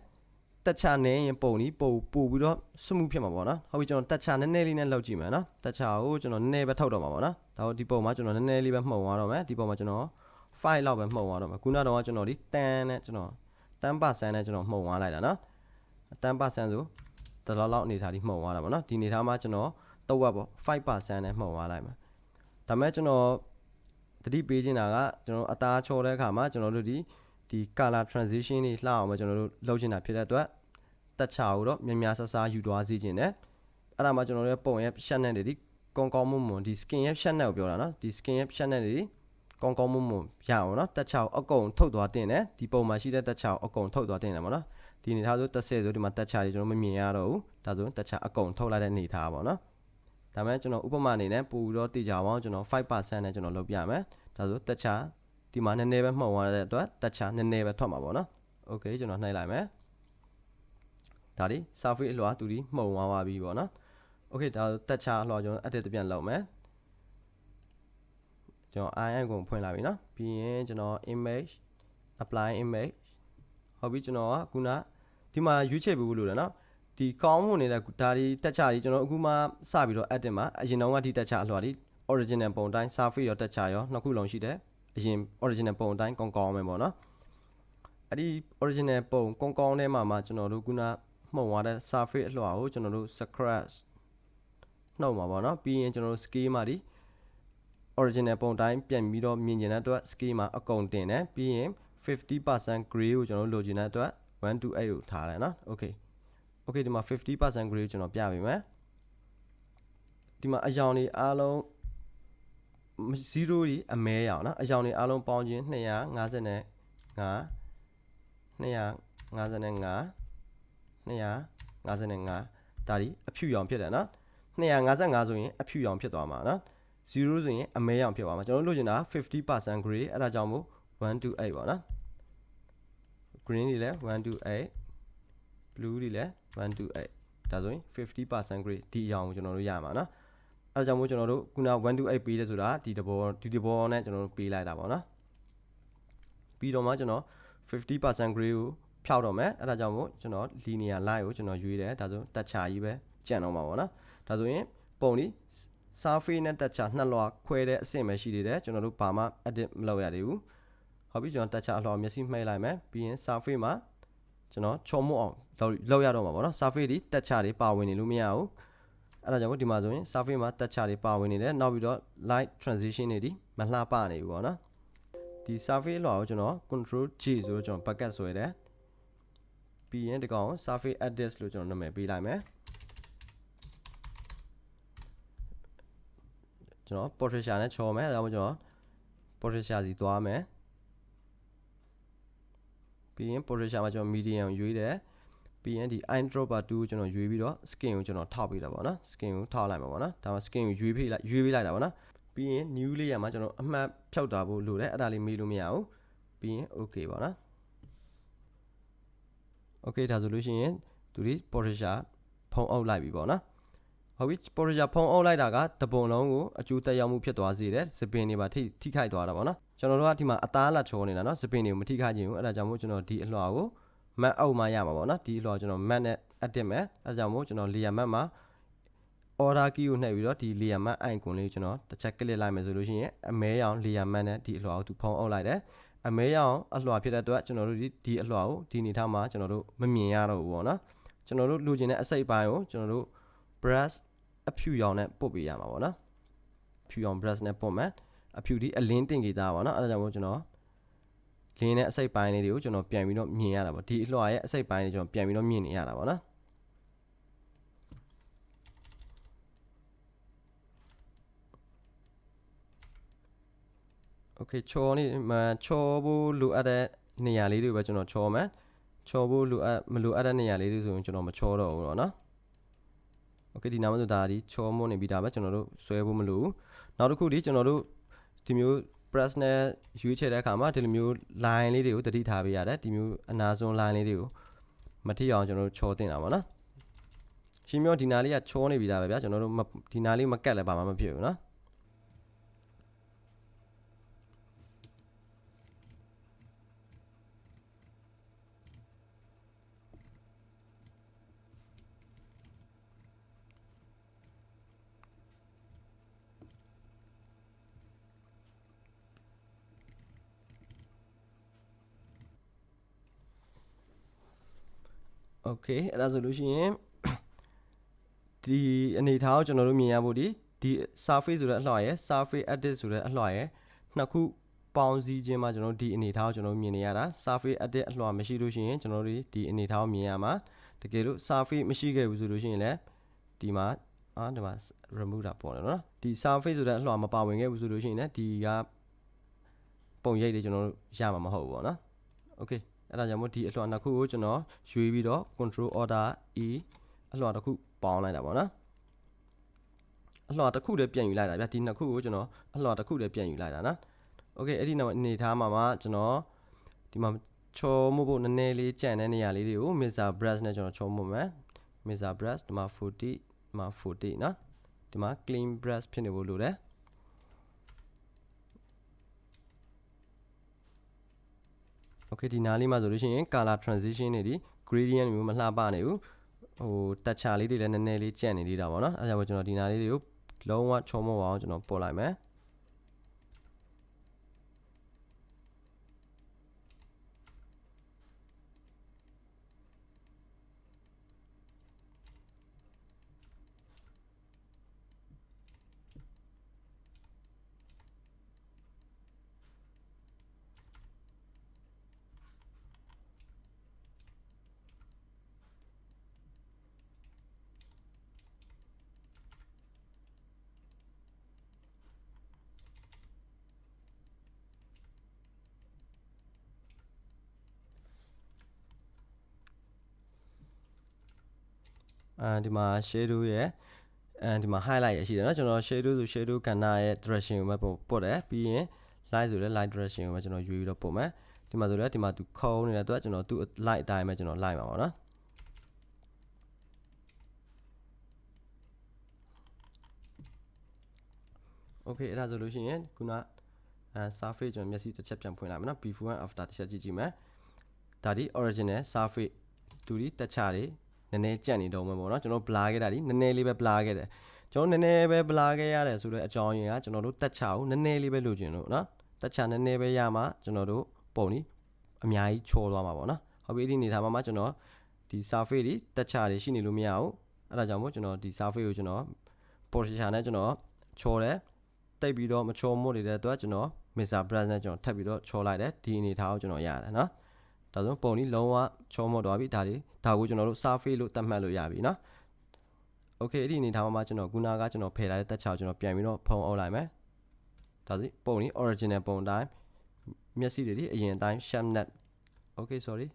တက်ချနေရင်ပုံนี้ပို့ပို့ပြီးတော့စမှုဖြစ်မှာပေါ့နော်ဟုတ်ပြီကျွန်တော်တက်ချနည်းနည်းလေးနဲ့လောက်ကြည့်မယ်နော်တက်ချကိုကျွန်တော်နည်းနည်းပဲထောက်တော့မှာပေါ့နော်ဒါတော့ဒီပုံမှာကျွန်တော်နည်းနည်းလေးပဲမှုံသွားတော့မယ်ဒီပုံမှာကျွန်တော် 5လောက်ပဲမှုံသွားတော့မှာခုနတော့ကျွန်တော်ဒီ10နဲ့ကျွန်တော်10%နဲ့ကျွန်တော်မှုံသွားလိုက်တာနော်10%ဆိုတလောက်လောက်အနေထားဒီမှုံသွားတာပေါ့နော်ဒီအနေထားမှာကျွန်တော်တော့ဝက်ပေါ့5%နဲ့မှုံသွားလိုက်မှာဒါမဲ့ကျွန်တော်တတိပေးချင်တာကကျွန်တော်အသားချော်တဲ့အခါမှာကျွန်တော်တို့ဒီဒီ color transition တွေလှအောင်မကျွန်တော်တို့လုပ်ချင်တာဖြစ်တဲ့အတွက်တက်ချာကိုတော့များများဆဆယူသွားစီခြင်းနဲ့အဲ့ဒါမှကျွန်တော်တို့ရဲ့ပုံရဲ့ရှက်နဲ့တွေဒီကောင်းကောင်းမွန်မွန်ဒီ skin ရဲ့ရှက်နဲ့ကိုပြောတာနော်ဒီ skin ရဲ့ရှက်နဲ့တွေ ကောင်းကောင်းမွန်မွန်ရအောင်နော်တက်ချာကိုအကုန်ထုတ်သွားတင်တယ်ဒီပုံမှာရှိတဲ့တက်ချာကိုအကုန်ထုတ်သွားတင်တယ်ပေါ့နော်ဒီအနေထားဆိုတက်ဆဲဆိုဒီမှာတက်ချာတွေကျွန်တော်မမြင်ရတော့ဘူးဒါဆိုတက်ချာအကုန်ထုတ်လိုက်တဲ့အနေထားပေါ့နော်ဒါမဲ့ကျွန်တော်ဥပမာအနေနဲ့ပို့ပြီးတော့တေချာအောင်ကျွန်တော်5%နဲ့ကျွန်တော်လုပ်ပြမယ်ဒါဆိုတက်ချာဒီမှာနည်းနည်းပဲမှုံသွားတဲ့အတွက်တက်ချာနည်းနည်းပဲထွက်မှာပေါ့နော်โอเคကျွန်တော်နှိုက်လိုက်မယ်ဒါဒီ surface အလွှာသူဒီမှုံသွားပါပြီပေါ့နော်โอเคဒါတက်ချာအလွှာကျွန်တော် edit ပြန်လုပ်မယ် ကျွန်တော် IN ကိုဖွင့်လာပြီเนาะပြီးရင်ကျွန်တော် image apply image ဟုတ်ပြီကျွန်တော်ကခုနဒီမှာရွေးချယ်ပေးဖို့လိုတယ်เนาะဒီကောင်းမွန်နေတဲ့ဒါဒီတက်ချာကြီးကျွန်တော်အခုမှစပြီးတော့ edit မှာအရင်တုန်းကဒီတက်ချာအလွှာဒီ original ပုံတိုင်း surface ရောတက်ချာရောနှစ်ခုလုံးရှိတယ်အရင် original ပုံတိုင်းကောင်းကောင်းပဲပေါ့နော်အဲ့ဒီ original ပုံကောင်းကောင်းထဲမှာမှကျွန်တော်တို့ခုနမှုံသွားတဲ့ surface အလွှာကိုကျွန်တော်တို့ scratch နှုတ်မှာပေါ့နော်ပြီးရင်ကျွန်တော်တို့ scale မှာဒီ original ပုံတိုင်းပြန်ပြီးတော့မြင်ကျင်တဲ့အတွက် scale မှာအကုန်တင်တယ်ပြီးရင်50% gray ကိုကျွန်တော်တို့လိုချင်တဲ့အတွက်128ကိုထားတယ်နော် okay okay ဒီမှာ50% gray ကိုကျွန်တော်ပြပေးမယ်ဒီမှာအယောင်တွေအားလုံး0ဒီအမဲရအောင်နော်အယောင်တွေအားလုံးပေါင်းခြင်း255 255 255ဒါဒီအဖြူရောင်ဖြစ်တယ်နော်255ဆိုရင်အဖြူရောင်ဖြစ်သွားမှာနော် 0ဆိုရင်အမဲရောင်ဖြစ်သွားမှာကျွန်တော်တို့လိုချင်တာ50% gray အဲ့ဒါကြောင့်မို့128ပေါ့နော် green တွေလည်း128 blue တွေလည်း128ဒါဆိုရင်50% gray ဒီအရောင်ကိုကျွန်တော်တို့ရမှာနော်အဲဒါကြောင့်မို့ကျွန်တော်တို့ခုန128ပေးတယ်ဆိုတာဒီတဘောဒီတဘောနဲ့ကျွန်တော်တို့ပေးလိုက်တာပေါ့နော်ပြီးတော့မှကျွန်တော်50% gray ကိုဖြောက်တော့မယ်အဲဒါကြောင့်မို့ကျွန်တော် linear line ကိုကျွန်တော်ရွေးတယ်ဒါဆိုတက်ချာကြီးပဲကြံတော့မှာပေါ့နော်ဒါဆိုရင်ပုံဒီ surface နဲ့တက်ချာနှစ်လွှာခွဲတဲ့အဆင့်ပဲရှိသေးတယ်ကျွန်တော်တို့ဘာမှ edit မလုပ်ရသေးဘူးဟုတ်ပြီကျွန်တော်တက်ချာအလွှာမျက်စိမှိတ်လိုက်မယ်ပြီးရင် surface မှာကျွန်တော်ချော်မှုအောင်လောက်ရတော့မှာပေါ့နော် surface ဒီတက်ချာတွေပါဝင်နေလို့မရဘူးအဲ့ဒါကြောင့်ဒီမှာဆိုရင် surface မှာတက်ချာတွေပါဝင်နေတယ်နောက်ပြီးတော့ light transition တွေဒီမလှပနေဘူးပေါ့နော်ဒီ surface လွှာကိုကျွန်တော် control G ဆိုတော့ကျွန်တော် bucket ဆွဲတယ်ပြီးရင်ဒီကောင် surface edit လို့ကျွန်တော်နာမည်ပေးလိုက်မယ် ကျွန်တော် portraiture နဲ့ချော်မယ်ဒါမှမဟုတ်ကျွန်တော် portraiture စီသွားမယ်ပြီးရင် portraiture မှာကျွန်တော် medium ရွေးတယ်ပြီးရင်ဒီ eyedropper 2ကိုကျွန်တော်ရွေးပြီးတော့ skin ကိုကျွန်တော်ထောက်ပေးတာပေါ့နော် skin ကိုထောက်လိုက်မှာပေါ့နော်ဒါမှ skin ကိုရွေးပေးလိုက်ရွေးပေးလိုက်တာပေါ့နော်ပြီးရင် new layer မှာကျွန်တော်အမှတ်ဖြောက်တာဖို့လိုတယ်အဲ့ဒါလေးမေးလို့မရဘူးပြီးရင် okay ပေါ့နော် okay ဒါဆိုလို့ရှိရင်သူဒီ portraiture ဖုံးအုပ်လိုက်ပြီပေါ့နော် ဟုတ်ပြီ portraiture ဖုံးအုပ်လိုက်တာကတပုံလုံးကိုအကျိုးသက်ရောက်မှုဖြစ်သွားစေတယ်စပင်တွေပါထိထိခိုက်သွားတာပေါ့နော်ကျွန်တော်တို့ကဒီမှာအသားလာချောနေတာနော်စပင်တွေကိုမထိခိုက်ခြင်းဘူးအဲ့ဒါကြောင့်မို့ကျွန်တော်ဒီအလွှာကို map အောက်မှာရမှာပေါ့နော်ဒီအလွှာကျွန်တော် map နဲ့ edit မယ်အဲ့ဒါကြောင့်မို့ကျွန်တော် layer map မှာ order key ကိုနှိပ်ပြီးတော့ဒီ layer map icon လေးကိုကျွန်တော်တစ်ချက် click လိုက်မယ်ဆိုလို့ရှိရင်အမဲရောင် layer map နဲ့ဒီအလွှာကိုသူဖုံးအုပ်လိုက်တယ်အမဲရောင်အလွှာဖြစ်တဲ့အတွက်ကျွန်တော်တို့ဒီဒီအလွှာကိုဒီအနေထားမှာကျွန်တော်တို့မမြင်ရတော့ဘူးပေါ့နော်ကျွန်တော်တို့လိုချင်တဲ့အစိပ်ပိုင်းကိုကျွန်တော်တို့ brush အဖြူရောင်နဲ့ပုတ်ပေးရမှာပေါ့နော်ဖြူရောင် brush နဲ့ပုတ်မယ်အဖြူဒီအလင်းတင်ကြတာပေါ့နော်အဲဒါကြောင့်မို့ကျွန်တော်လင်းတဲ့အစိပ်ပိုင်းလေးတွေကိုကျွန်တော်ပြန်ပြီးတော့မြင်ရတာပေါ့ဒီအလွှာရဲ့အစိပ်ပိုင်းတွေကျွန်တော်ပြန်ပြီးတော့မြင်နေရတာပေါ့နော်โอเคချောနေမှာချောဖို့လိုအပ်တဲ့နေရာလေးတွေပဲကျွန်တော်ချောမယ်ချောဖို့လိုအပ်မလိုအပ်တဲ့နေရာလေးတွေဆိုရင်ကျွန်တော်မချောတော့ဘူးတော့เนาะ โอเคဒီနာမဆိုဒါဒီချောမွန်နေပြီဒါပဲကျွန်တော်တို့ဆွဲဖို့မလိုဘူးနောက်တစ်ခုဒီကျွန်တော်တို့ဒီမျိုး press နဲ့ရွေးချယ်တဲ့အခါမှာဒီလိုမျိုး line လေးတွေကိုတတိထားပေးရတယ်ဒီမျိုးအနာဆုံး line လေးတွေကိုမထိအောင်ကျွန်တော်တို့ချောတင်တာပါနော်ရှင်းပြောဒီနာလေးကချောနေပြီဒါပဲဗျာကျွန်တော်တို့ဒီနာလေးမကတ်လည်းဘာမှမဖြစ်ဘူးနော် โอเคအဲ့ဒါဆိုလို့ရှိရင်ဒီအနေထားကိုကျွန်တော်တို့မြင်ရဖို့ဒီဒီ surface ဆိုတဲ့အလှရယ် surface edit ဆိုတဲ့အလှရယ်နှစ်ခုပေါင်းစည်းခြင်းမှာကျွန်တော်တို့ဒီအနေထားကိုကျွန်တော်တို့မြင်နေရတာ surface edit အလှမရှိလို့ရှိရင်ကျွန်တော်တို့ဒီအနေထားကိုမြင်ရမှာတကယ်လို့ surface မရှိခဲ့ဘူးဆိုလို့ရှိရင်လည်းဒီမှာအာဒီမှာ remove တာပေါ်တယ်နော်ဒီ surface ဆိုတဲ့အလှမပါဝင်ခဲ့ဘူးဆိုလို့ရှိရင်လည်းဒီကပုံရိပ်တွေကျွန်တော်တို့ရမှာမဟုတ်ဘူးပေါ့နော် okay အဲ့ဒါကြောင့်မို့ဒီအလှနှစ်ခုကိုကျွန်တော်ရွေးပြီးတော့ control order e အလှတစ်ခုပေါင်းလိုက်တာပေါ့နော်အလှတစ်ခုတည်းပြန်ယူလိုက်တာဗျဒီနှစ်ခုကိုကျွန်တော်အလှတစ်ခုတည်းပြန်ယူလိုက်တာနော် okay အဲ့ဒီနောက်အနေထားမှာမှကျွန်တော်ဒီမှာချောမှုဖို့နည်းနည်းလေးကြံတဲ့နေရာလေးတွေကို Mr brush နဲ့ကျွန်တော်ချောမှုမယ် Mr brush ဒီမှာ40ဒီမှာ40နော်ဒီမှာ clean brush ဖြစ်နေဖို့လိုတယ် okay ဒီနားလေးမှာဆိုလို့ရှိရင် color transition တွေဒီ gradient မျိုးမလှပနေဘူးဟိုတက်ချာလေးတွေလည်းနည်းနည်းလေးကြံ့နေသေးတာပေါ့နော်အဲဒါကြောင့်ကျွန်တော်ဒီနားလေးတွေကိုလုံးဝချုံမအောင်ကျွန်တော်ပို့လိုက်မယ် အဲဒီမှာ shadow ရဲ့အဲဒီမှာ highlight ရရှိတယ်เนาะကျွန်တော် shadow ဆို shadow ကဏ္ဍရဲ့ direction ကိုပဲပို့ပို့တယ်ပြီးရင် light ဆိုလည်း light direction ကိုပဲကျွန်တော်ရွေးပြီးတော့ပို့မယ်ဒီမှာဆိုလည်းဒီမှာသူခုံးနေတဲ့အတွက်ကျွန်တော်သူ light အတိုင်းပဲကျွန်တော် light မှာပါเนาะ okay အဲ့ဒါဆိုလို့ရှိရင်ခုနအဲ surface ကျွန်တော်မျက်စိတစ်ချက်ပြန်ဖွင့်လိုက်မယ်เนาะ before and after တစ်ချက်ကြည့်ကြည့်မယ်ဒါဒီ original surface တူဒီတက်ချတွေ နည်းနည်းကြက်နေတော့မှာပေါ့နော်ကျွန်တော်ဘလာခဲ့တာဒီနည်းနည်းလေးပဲဘလာခဲ့တယ်ကျွန်တော်နည်းနည်းပဲဘလာခဲ့ရတယ်ဆိုတော့အကြောင်းရင်းကကျွန်တော်တို့တက်ချာကိုနည်းနည်းလေးပဲလိုချင်လို့နော်တက်ချာနည်းနည်းပဲရမှာကျွန်တော်တို့ပုံဒီအများကြီးချောသွားမှာပေါ့နော်ဟုတ်ပြီဒီနေထားမှာမှကျွန်တော်ဒီ surface ဒီတက်ချာတွေရှိနေလို့မရဘူးအဲ့ဒါကြောင့်မို့ကျွန်တော်ဒီ surface ကိုကျွန်တော် portion နဲ့ကျွန်တော်ချောတယ်တိတ်ပြီးတော့မချောမို့နေတဲ့အတွက်ကျွန်တော် Mr. Brand နဲ့ကျွန်တော်ထပ်ပြီးတော့ချောလိုက်တယ်ဒီအနေထားကိုကျွန်တော်ရတယ်နော် ဒါဆိုပုံนี้လုံးဝချောမော့သွားပြီဒါတွေဒါကိုကျွန်တော်တို့ surface လို့သတ်မှတ်လို့ရပြီเนาะ okay အဲ့ဒီအနေထားမှာကျွန်တော်ခုနကကျွန်တော်ဖယ်လိုက်တဲ့တက်ချောက်ကျွန်တော်ပြန်ပြီးတော့ဖုံအုပ်လိုက်မယ်ဒါစီပုံนี้ original ပုံတိုင်းမျက်စိတွေဒီအရင်အတိုင်း sharp net okay sorry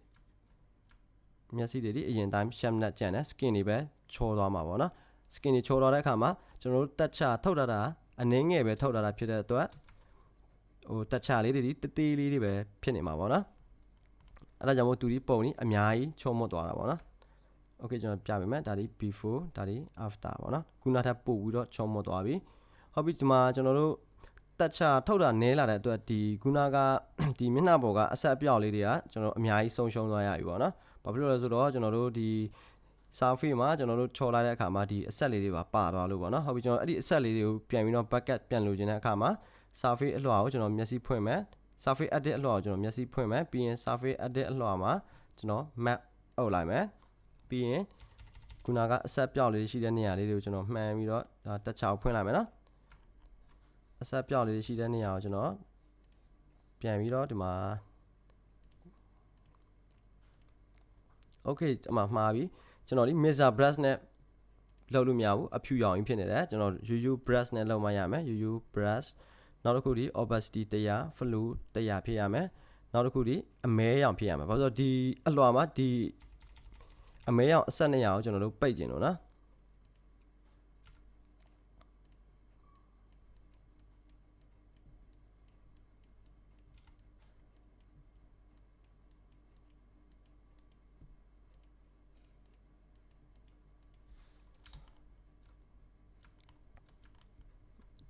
မျက်စိတွေဒီအရင်တိုင်း sharp net ကျန်တယ် skin တွေပဲချောသွားမှာပေါ့နော် skin တွေချောသွားတဲ့အခါမှာကျွန်တော်တို့တက်ချထုတ်တာတာအနည်းငယ်ပဲထုတ်တာတာဖြစ်တဲ့အတွက်ဟိုတက်ချလေးတွေဒီတသေးလေးတွေပဲဖြစ်နေမှာပေါ့နော် အဲ့ဒါကြောင့်မို့သူဒီပုံนี้အများကြီးချုံမွတ်သွားတာပေါ့နော် okay ကျွန်တော်ပြပေးမယ်ဒါဒီ before ဒါဒီ after ပေါ့နော်ခုနထပ်ပို့ပြီးတော့ချုံမွတ်သွားပြီဟုတ်ပြီဒီမှာကျွန်တော်တို့တက်ချထုတ်တာနဲလာတဲ့အတွက်ဒီခုနကဒီမျက်နှာပေါ်ကအဆက်အပြောက်လေးတွေကကျွန်တော်အများကြီးဆုံးရှုံးသွားရပြီပေါ့နော်ဘာဖြစ်လို့လဲဆိုတော့ကျွန်တော်တို့ဒီ surface မှာကျွန်တော်တို့ချော်လိုက်တဲ့အခါမှာဒီအဆက်လေးတွေပါပါသွားလို့ပေါ့နော်ဟုတ်ပြီကျွန်တော်အဲ့ဒီအဆက်လေးတွေကိုပြန်ပြီးတော့ bucket ပြန်လိုချင်တဲ့အခါမှာ surface အလွှာကိုကျွန်တော်မျက်စိဖွင့်မယ် surface edit အလွှာကိုကျွန်တော်မျက်စိဖွင့်မယ်ပြီးရင် surface edit အလွှာမှာကျွန်တော် map အုပ်လိုက်မယ်ပြီးရင်ခုနကအဆက်ပြောက်လေးရှိတဲ့နေရာလေးတွေကိုကျွန်တော်မှန်ပြီးတော့ဒါတက်ချောက်ဖွင့်လိုက်မယ်နော်အဆက်ပြောက်လေးရှိတဲ့နေရာကိုကျွန်တော်ပြန်ပြီးတော့ဒီမှာ okay ဒီမှာမှားပြီကျွန်တော်ဒီ mixer brush နဲ့လောက်လို့မရဘူးအဖြူရောင်ကြီးဖြစ်နေတယ်ကျွန်တော် UU brush နဲ့လောက်မှရမယ် UU brush နောက်တစ်ခုဒီ opacity 100 flow 100ဖြစ်ရမယ်နောက်တစ်ခုဒီအမဲရောင်ဖြစ်ရမယ်ဘာလို့ဆိုတော့ဒီအလွှာမှာဒီအမဲရောင်အဆက်200ကိုကျွန်တော်တို့ပိတ်ကျင်လို့နော်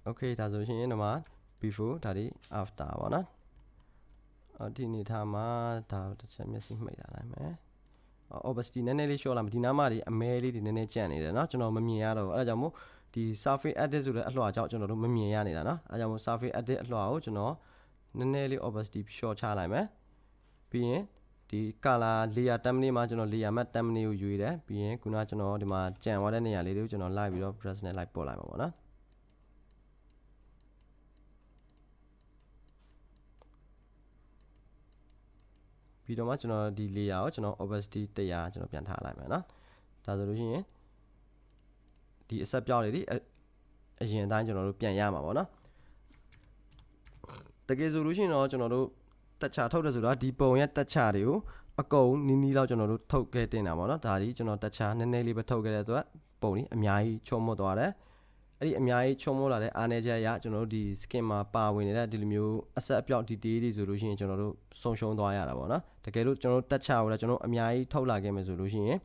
okay ဒါဆိုရှင်ဒီမှာ before ဒါဒီ after ပေါ့နော်အဒီနေထားမှာဒါတစ်ချက်မျက်စိမှိတ်လာလိုက်မယ် opacity နည်းနည်းလေး short လာမယ်ဒီနားမှာဒီအမဲလေးဒီနည်းနည်းကြံ့နေတယ်เนาะကျွန်တော်မမြင်ရတော့ဘူးအဲဒါကြောင့်မို့ဒီ surface edit ဆိုတဲ့အလှော်ကြောင့်ကျွန်တော်တို့မမြင်ရနေတာเนาะအဲဒါကြောင့်မို့ surface edit အလှော်ကိုကျွန်တော်နည်းနည်းလေး opacity short ချလိုက်မယ်ပြီးရင် ဒီ color layer thumbnail မှာကျွန်တော် layer matte thumbnail ကိုယူရတယ်ပြီးရင်ခုနကကျွန်တော်ဒီမှာကြံသွားတဲ့နေရာလေးတွေကိုကျွန်တော်လိုက်ပြီးတော့ brush နဲ့လိုက်ပို့လိုက်မှာပေါ့နော် ပြီးတော့မှကျွန်တော်ဒီ layer ကိုကျွန်တော် opacity 100ကျွန်တော်ပြန်ထားလိုက်မယ်နော်ဒါဆိုလို့ရှိရင်ဒီအဆက်ပြောက်လေးဒီအရင်အတိုင်းကျွန်တော်တို့ပြန်ရမှာပေါ့နော်တကယ်ဆိုလို့ရှိရင်တော့ကျွန်တော်တို့တက်ချာထုတ်တယ်ဆိုတော့ဒီပုံရဲ့တက်ချာတွေကိုအကုန်နီးနီးလောက်ကျွန်တော်တို့ထုတ်ခဲ့တင်တာပေါ့နော်ဒါဒီကျွန်တော်တက်ချာနည်းနည်းလေးပဲထုတ်ခဲ့တဲ့အတွက်ပုံนี้အများကြီးချုံမော့သွားတယ် အဲ့ဒီအများကြီးချုံမော့လာတဲ့အားနည်းချက်အရကျွန်တော်တို့ဒီ skin မှာပါဝင်နေတဲ့ဒီလိုမျိုးအဆက်အပြောက် detail တွေဆိုလို့ရှိရင်ကျွန်တော်တို့ဆုံးရှုံးသွားရတာပေါ့နော်တကယ်လို့ကျွန်တော်တို့တက်ချာကိုလည်းကျွန်တော်အများကြီးထုတ်လာခဲ့မယ်ဆိုလို့ရှိရင်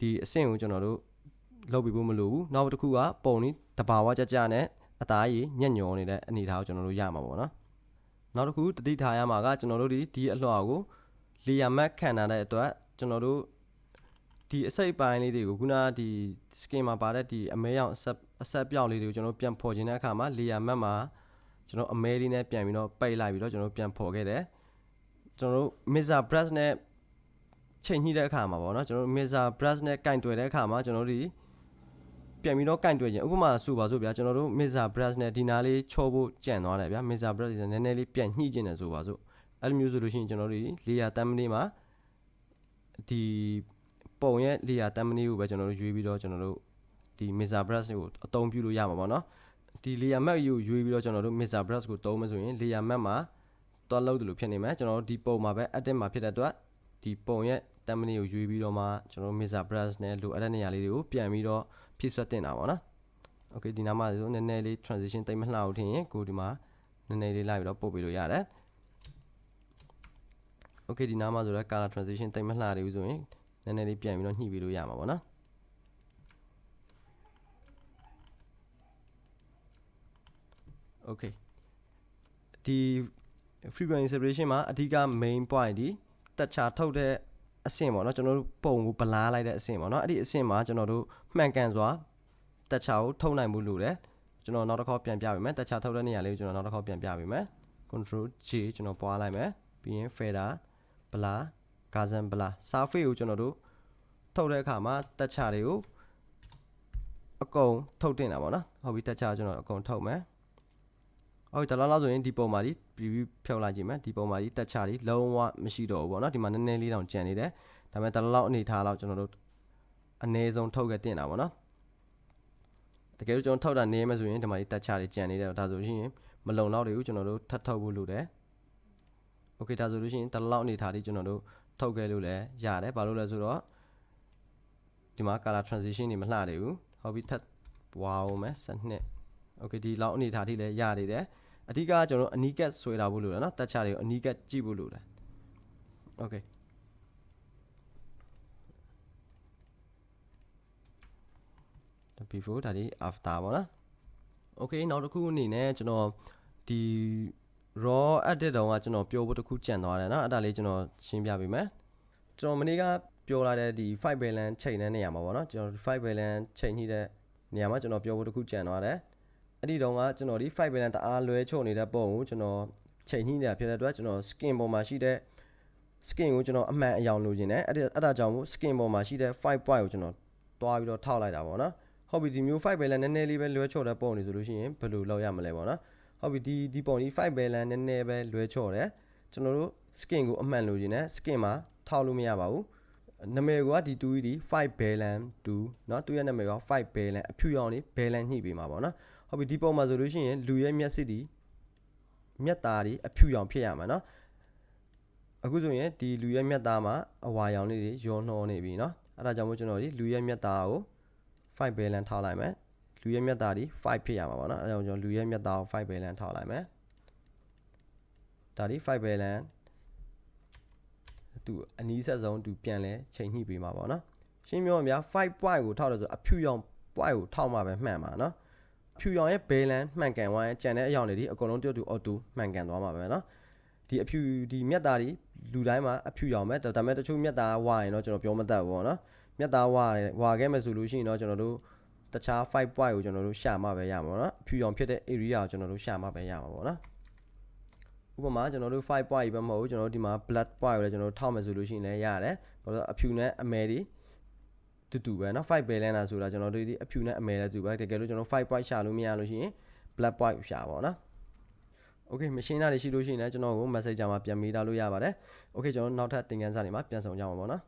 ဒီအဆင့်ကိုကျွန်တော်တို့လုပ်ပြီးဖို့မလိုဘူးနောက်တစ်ခုကပုံนี้တဘာဝကြကြနဲ့အသားရည်ညံ့ညော်နေတဲ့အနေအထားကိုကျွန်တော်တို့ရမှာပေါ့နော်နောက်တစ်ခုတတိထားရမှာကကျွန်တော်တို့ဒီဒီအလှော်ကို layer mask ခံထားတဲ့အတွက်ကျွန်တော်တို့ ဒီအစိပ်ပိုင်းလေးတွေကိုခုနကဒီ skin မှာပါတဲ့ဒီအမဲရောင်အဆက်အဆက်ပြောက်လေးတွေကိုကျွန်တော်ပြန်ဖော်ခြင်းတဲ့အခါမှာ layer mask မှာကျွန်တော်အမဲလေးနဲ့ပြန်ပြီးတော့ပိတ်လိုက်ပြီးတော့ကျွန်တော်ပြန်ဖော်ခဲ့တယ်ကျွန်တော်တို့ mixer brush နဲ့ချိန်ညှိတဲ့အခါမှာပေါ့နော်ကျွန်တော်တို့ mixer brush နဲ့ကင်တွယ်တဲ့အခါမှာကျွန်တော်တို့ဒီပြန်ပြီးတော့ကင်တွယ်ခြင်းဥပမာဆိုပါစို့ဗျာကျွန်တော်တို့ mixer brush နဲ့ဒီနားလေးချောဖို့ကြံသွားတယ်ဗျာ mixer brush နည်းနည်းလေးပြန်ညှိခြင်းတယ်ဆိုပါစို့အဲ့လိုမျိုးဆိုလို့ရှိရင်ကျွန်တော်တို့ layer thumbnail မှာဒီ ပုံရဲ့ layer thumbnail ကိုပဲကျွန်တော်တို့ရွေးပြီးတော့ကျွန်တော်တို့ဒီ mixer brush ကိုအသုံးပြုလို့ရမှာပေါ့နော်ဒီ layer map ကိုရွေးပြီးတော့ကျွန်တော်တို့ mixer brush ကိုသုံးမယ်ဆိုရင် layer map မှာတွားလို့တယ်လို့ဖြစ်နေမယ်ကျွန်တော်တို့ဒီပုံမှာပဲ edit မှာဖြစ်တဲ့အတွက်ဒီပုံရဲ့ thumbnail ကိုရွေးပြီးတော့မှကျွန်တော်တို့ mixer brush နဲ့လိုအပ်တဲ့နေရာလေးတွေကိုပြန်ပြီးတော့ဖြည့်ဆွတ်တင်တာပေါ့နော် okay ဒီနားမှာဆိုနည်းနည်းလေး transition တိတ်မလှဘူးထင်ရင်ကိုဒီမှာနည်းနည်းလေးလိုက်ပြီးတော့ပို့ပေးလို့ရတယ် okay ဒီနားမှာဆိုတော့ color transition တိတ်မလှသေးဘူးဆိုရင် နည်းနည်းလေးပြန်ပြီးတော့ညှိပေးလို့ရမှာပေါ့နော် okay ဒီ frequency separation မှာအဓိက main point ဒီတက်ချာထုတ်တဲ့အဆင့်ပေါ့နော်ကျွန်တော်တို့ပုံကိုဗလားလိုက်တဲ့အဆင့်ပေါ့နော်အဲ့ဒီအဆင့်မှာကျွန်တော်တို့မှန်ကန်စွာတက်ချာကိုထုတ်နိုင်မှုလို့တယ်ကျွန်တော်နောက်တစ်ခေါက်ပြန်ပြပေးမယ်တက်ချာထုတ်တဲ့နေရာလေးကိုကျွန်တော်နောက်တစ်ခေါက်ပြန်ပြပေးမယ် control J ကျွန်တော်ပွားလိုက်မယ်ပြီးရင် fader ဗလာ ဂါဇန်ဘလာဆာဖေ့ကိုကျွန်တော်တို့ထုတ်တဲ့အခါမှာတက်ချတွေကိုအကုန်ထုတ်တင်တာပေါ့နော်ဟုတ်ပြီတက်ချကျွန်တော်အကုန်ထုတ်မယ်ဟုတ်ဒါလောက်လောက်ဆိုရင်ဒီပုံမှာဒီ preview ဖြောက်လိုက်ကြည့်မယ်ဒီပုံမှာဒီတက်ချတွေလုံးဝမရှိတော့ဘူးပေါ့နော်ဒီမှာနည်းနည်းလေးတောင်ကျန်နေတယ်ဒါပေမဲ့ဒါလောက်အနေထားလောက်ကျွန်တော်တို့အနည်းဆုံးထုတ်ခဲ့တင်တာပေါ့နော်တကယ်လို့ကျွန်တော်ထောက်တာနေရမယ်ဆိုရင်ဒီမှာဒီတက်ချတွေကြံနေတယ်ဒါဆိုရင်မလုံလောက်တွေကိုကျွန်တော်တို့ထပ်ထုတ်ဖို့လိုတယ်။ Okay ဒါဆိုလို့ရှိရင်ဒီလောက်အနေထားလေးကျွန်တော်တို့ ထုတ်ခဲ့လို့လည်းရတယ်ဘာလို့လဲဆိုတော့ဒီမှာ color transition တွေမလှတယ်ဘူးဟုတ်ပြီထပ်ဝါအောင်မယ်7နှစ် okay ဒီလောက်အနေထားထိလည်းရနေတယ်အဓိကကျွန်တော်အနီးကပ်ဆွဲတာဖို့လို့တယ်နော်တက်ချတွေကိုအနီးကပ်ကြည့်ဖို့လို့တယ် okay ဒါ before ဒါဒီ after ပေါ့နော် okay နောက်တစ်ခုအနေနဲ့ကျွန်တော်ဒီ raw edit တုန်းကကျွန်တော်ပြောဖို့တစ်ခုကြံသွားတယ်เนาะအဲ့ဒါလေးကျွန်တော်ရှင်းပြပေးမယ်ကျွန်တော်မနေ့ကပြောလာတဲ့ဒီ five balance ချိန်တဲ့နေရာမှာပေါ့နော်ကျွန်တော် five balance ချိန်ညှိတဲ့နေရာမှာကျွန်တော်ပြောဖို့တစ်ခုကြံသွားတယ်အဲ့ဒီတုန်းကကျွန်တော်ဒီ five balance တအားလွဲချုံနေတဲ့ပုံကိုကျွန်တော်ချိန်ညှိနေတာဖြစ်တဲ့အတွက်ကျွန်တော် skin ပေါ်မှာရှိတဲ့ skin ကိုကျွန်တော်အမှန်အယောင်လိုချင်တယ်အဲ့ဒါအဲ့ဒါကြောင့်မို့ skin ပေါ်မှာရှိတဲ့5 point ကိုကျွန်တော်တွားပြီးတော့ထောက်လိုက်တာပေါ့နော်ဟုတ်ပြီဒီမျိုး5 balance နည်းနည်းလေးပဲလွဲချော်တဲ့ပုံနေဆိုလို့ရှိရင်ဘယ်လိုလုပ်ရမလဲပေါ့နော် ဟုတ်ပြီဒီဒီပုံဒီ5 balance နည်းနည်းပဲလွဲချော်တယ်ကျွန်တော်တို့ skin ကိုအမှန်လိုချင်တယ် skin မှာထောက်လို့မရပါဘူးနာမည်ကဒီ2ဒီ5 balance 2เนาะသူရဲ့နာမည်က5 balance အဖြူရောင်လေး balance ညှိပေးမှာပေါ့နော်ဟုတ်ပြီဒီပုံမှာဆိုလို့ရှိရင်လူရဲ့မျက်စိဒီမျက်သားဒီအဖြူရောင်ဖြစ်ရမှာเนาะအခုဆိုရင်ဒီလူရဲ့မျက်သားမှာအဝါရောင်လေးတွေရောနှောနေပြီเนาะအဲ့ဒါကြောင့်မို့ကျွန်တော်ဒီလူရဲ့မျက်သားကို5 balance ထားလိုက်မယ် လူရဲ့မျက်တာဒီ5ဖြစ်ရမှာပေါ့နော်အဲကြောင့်ကျွန်တော်လူရဲ့မျက်တာကို5 balance ထောက်လိုက်မယ်ဒါဒီ5 balance သူအနည်းဆက်ဆုံးသူပြန်လဲချိန်ညှိပေးမှာပေါ့နော်ရှင်းပြောမှာ5 point ကိုထောက်တယ်ဆိုအဖြူရောင် point ကိုထောက်မှာပဲမှန်မှာနော်ဖြူရောင်ရဲ့ balance မှန်ကန်သွားရင်ကြံတဲ့အရောင်တွေဒီအကုန်လုံးတယောက်တူ auto မှန်ကန်သွားမှာပဲနော်ဒီအဖြူဒီမြက်သားတွေလူတိုင်းမှာအဖြူရောင်ပဲဒါပေမဲ့တချို့မြက်သားဝါရင်တော့ကျွန်တော်ပြောမတတ်ဘူးပေါ့နော်မြက်သားဝါဝါခဲ့မယ်ဆိုလို့ရှိရင်တော့ကျွန်တော်တို့ တခြား5 point ကိုကျွန်တော်တို့ရှာမှပဲရမှာပေါ့နော်အဖြူရောင်ဖြစ်တဲ့ area ကိုကျွန်တော်တို့ရှာမှပဲရမှာပေါ့နော် ဥပမာကျွန်တော်တို့5 point ပဲမဟုတ်ဘူးကျွန်တော်တို့ဒီမှာ black point ကိုလည်းကျွန်တော်တို့ထောက်မယ်ဆိုလို့ရှိရင်လည်းရတယ်ဘာလို့လဲအဖြူနဲ့အမဲတွေတူတူပဲเนาะ5ပဲလဲတာဆိုတာကျွန်တော်တို့ဒီအဖြူနဲ့အမဲလည်းတူပဲတကယ်လို့ကျွန်တော်5 point ရှာလို့မရလို့ရှိရင် black point ရှာပါတော့เนาะ Okay machine သားတွေရှိလို့ရှိရင်လည်းကျွန်တော်ကို message မှာပြန်မေးထားလို့ရပါတယ် Okay ကျွန်တော်နောက်ထပ်သင်ခန်းစာတွေမှာပြန်ဆောင်ကြမှာပေါ့နော်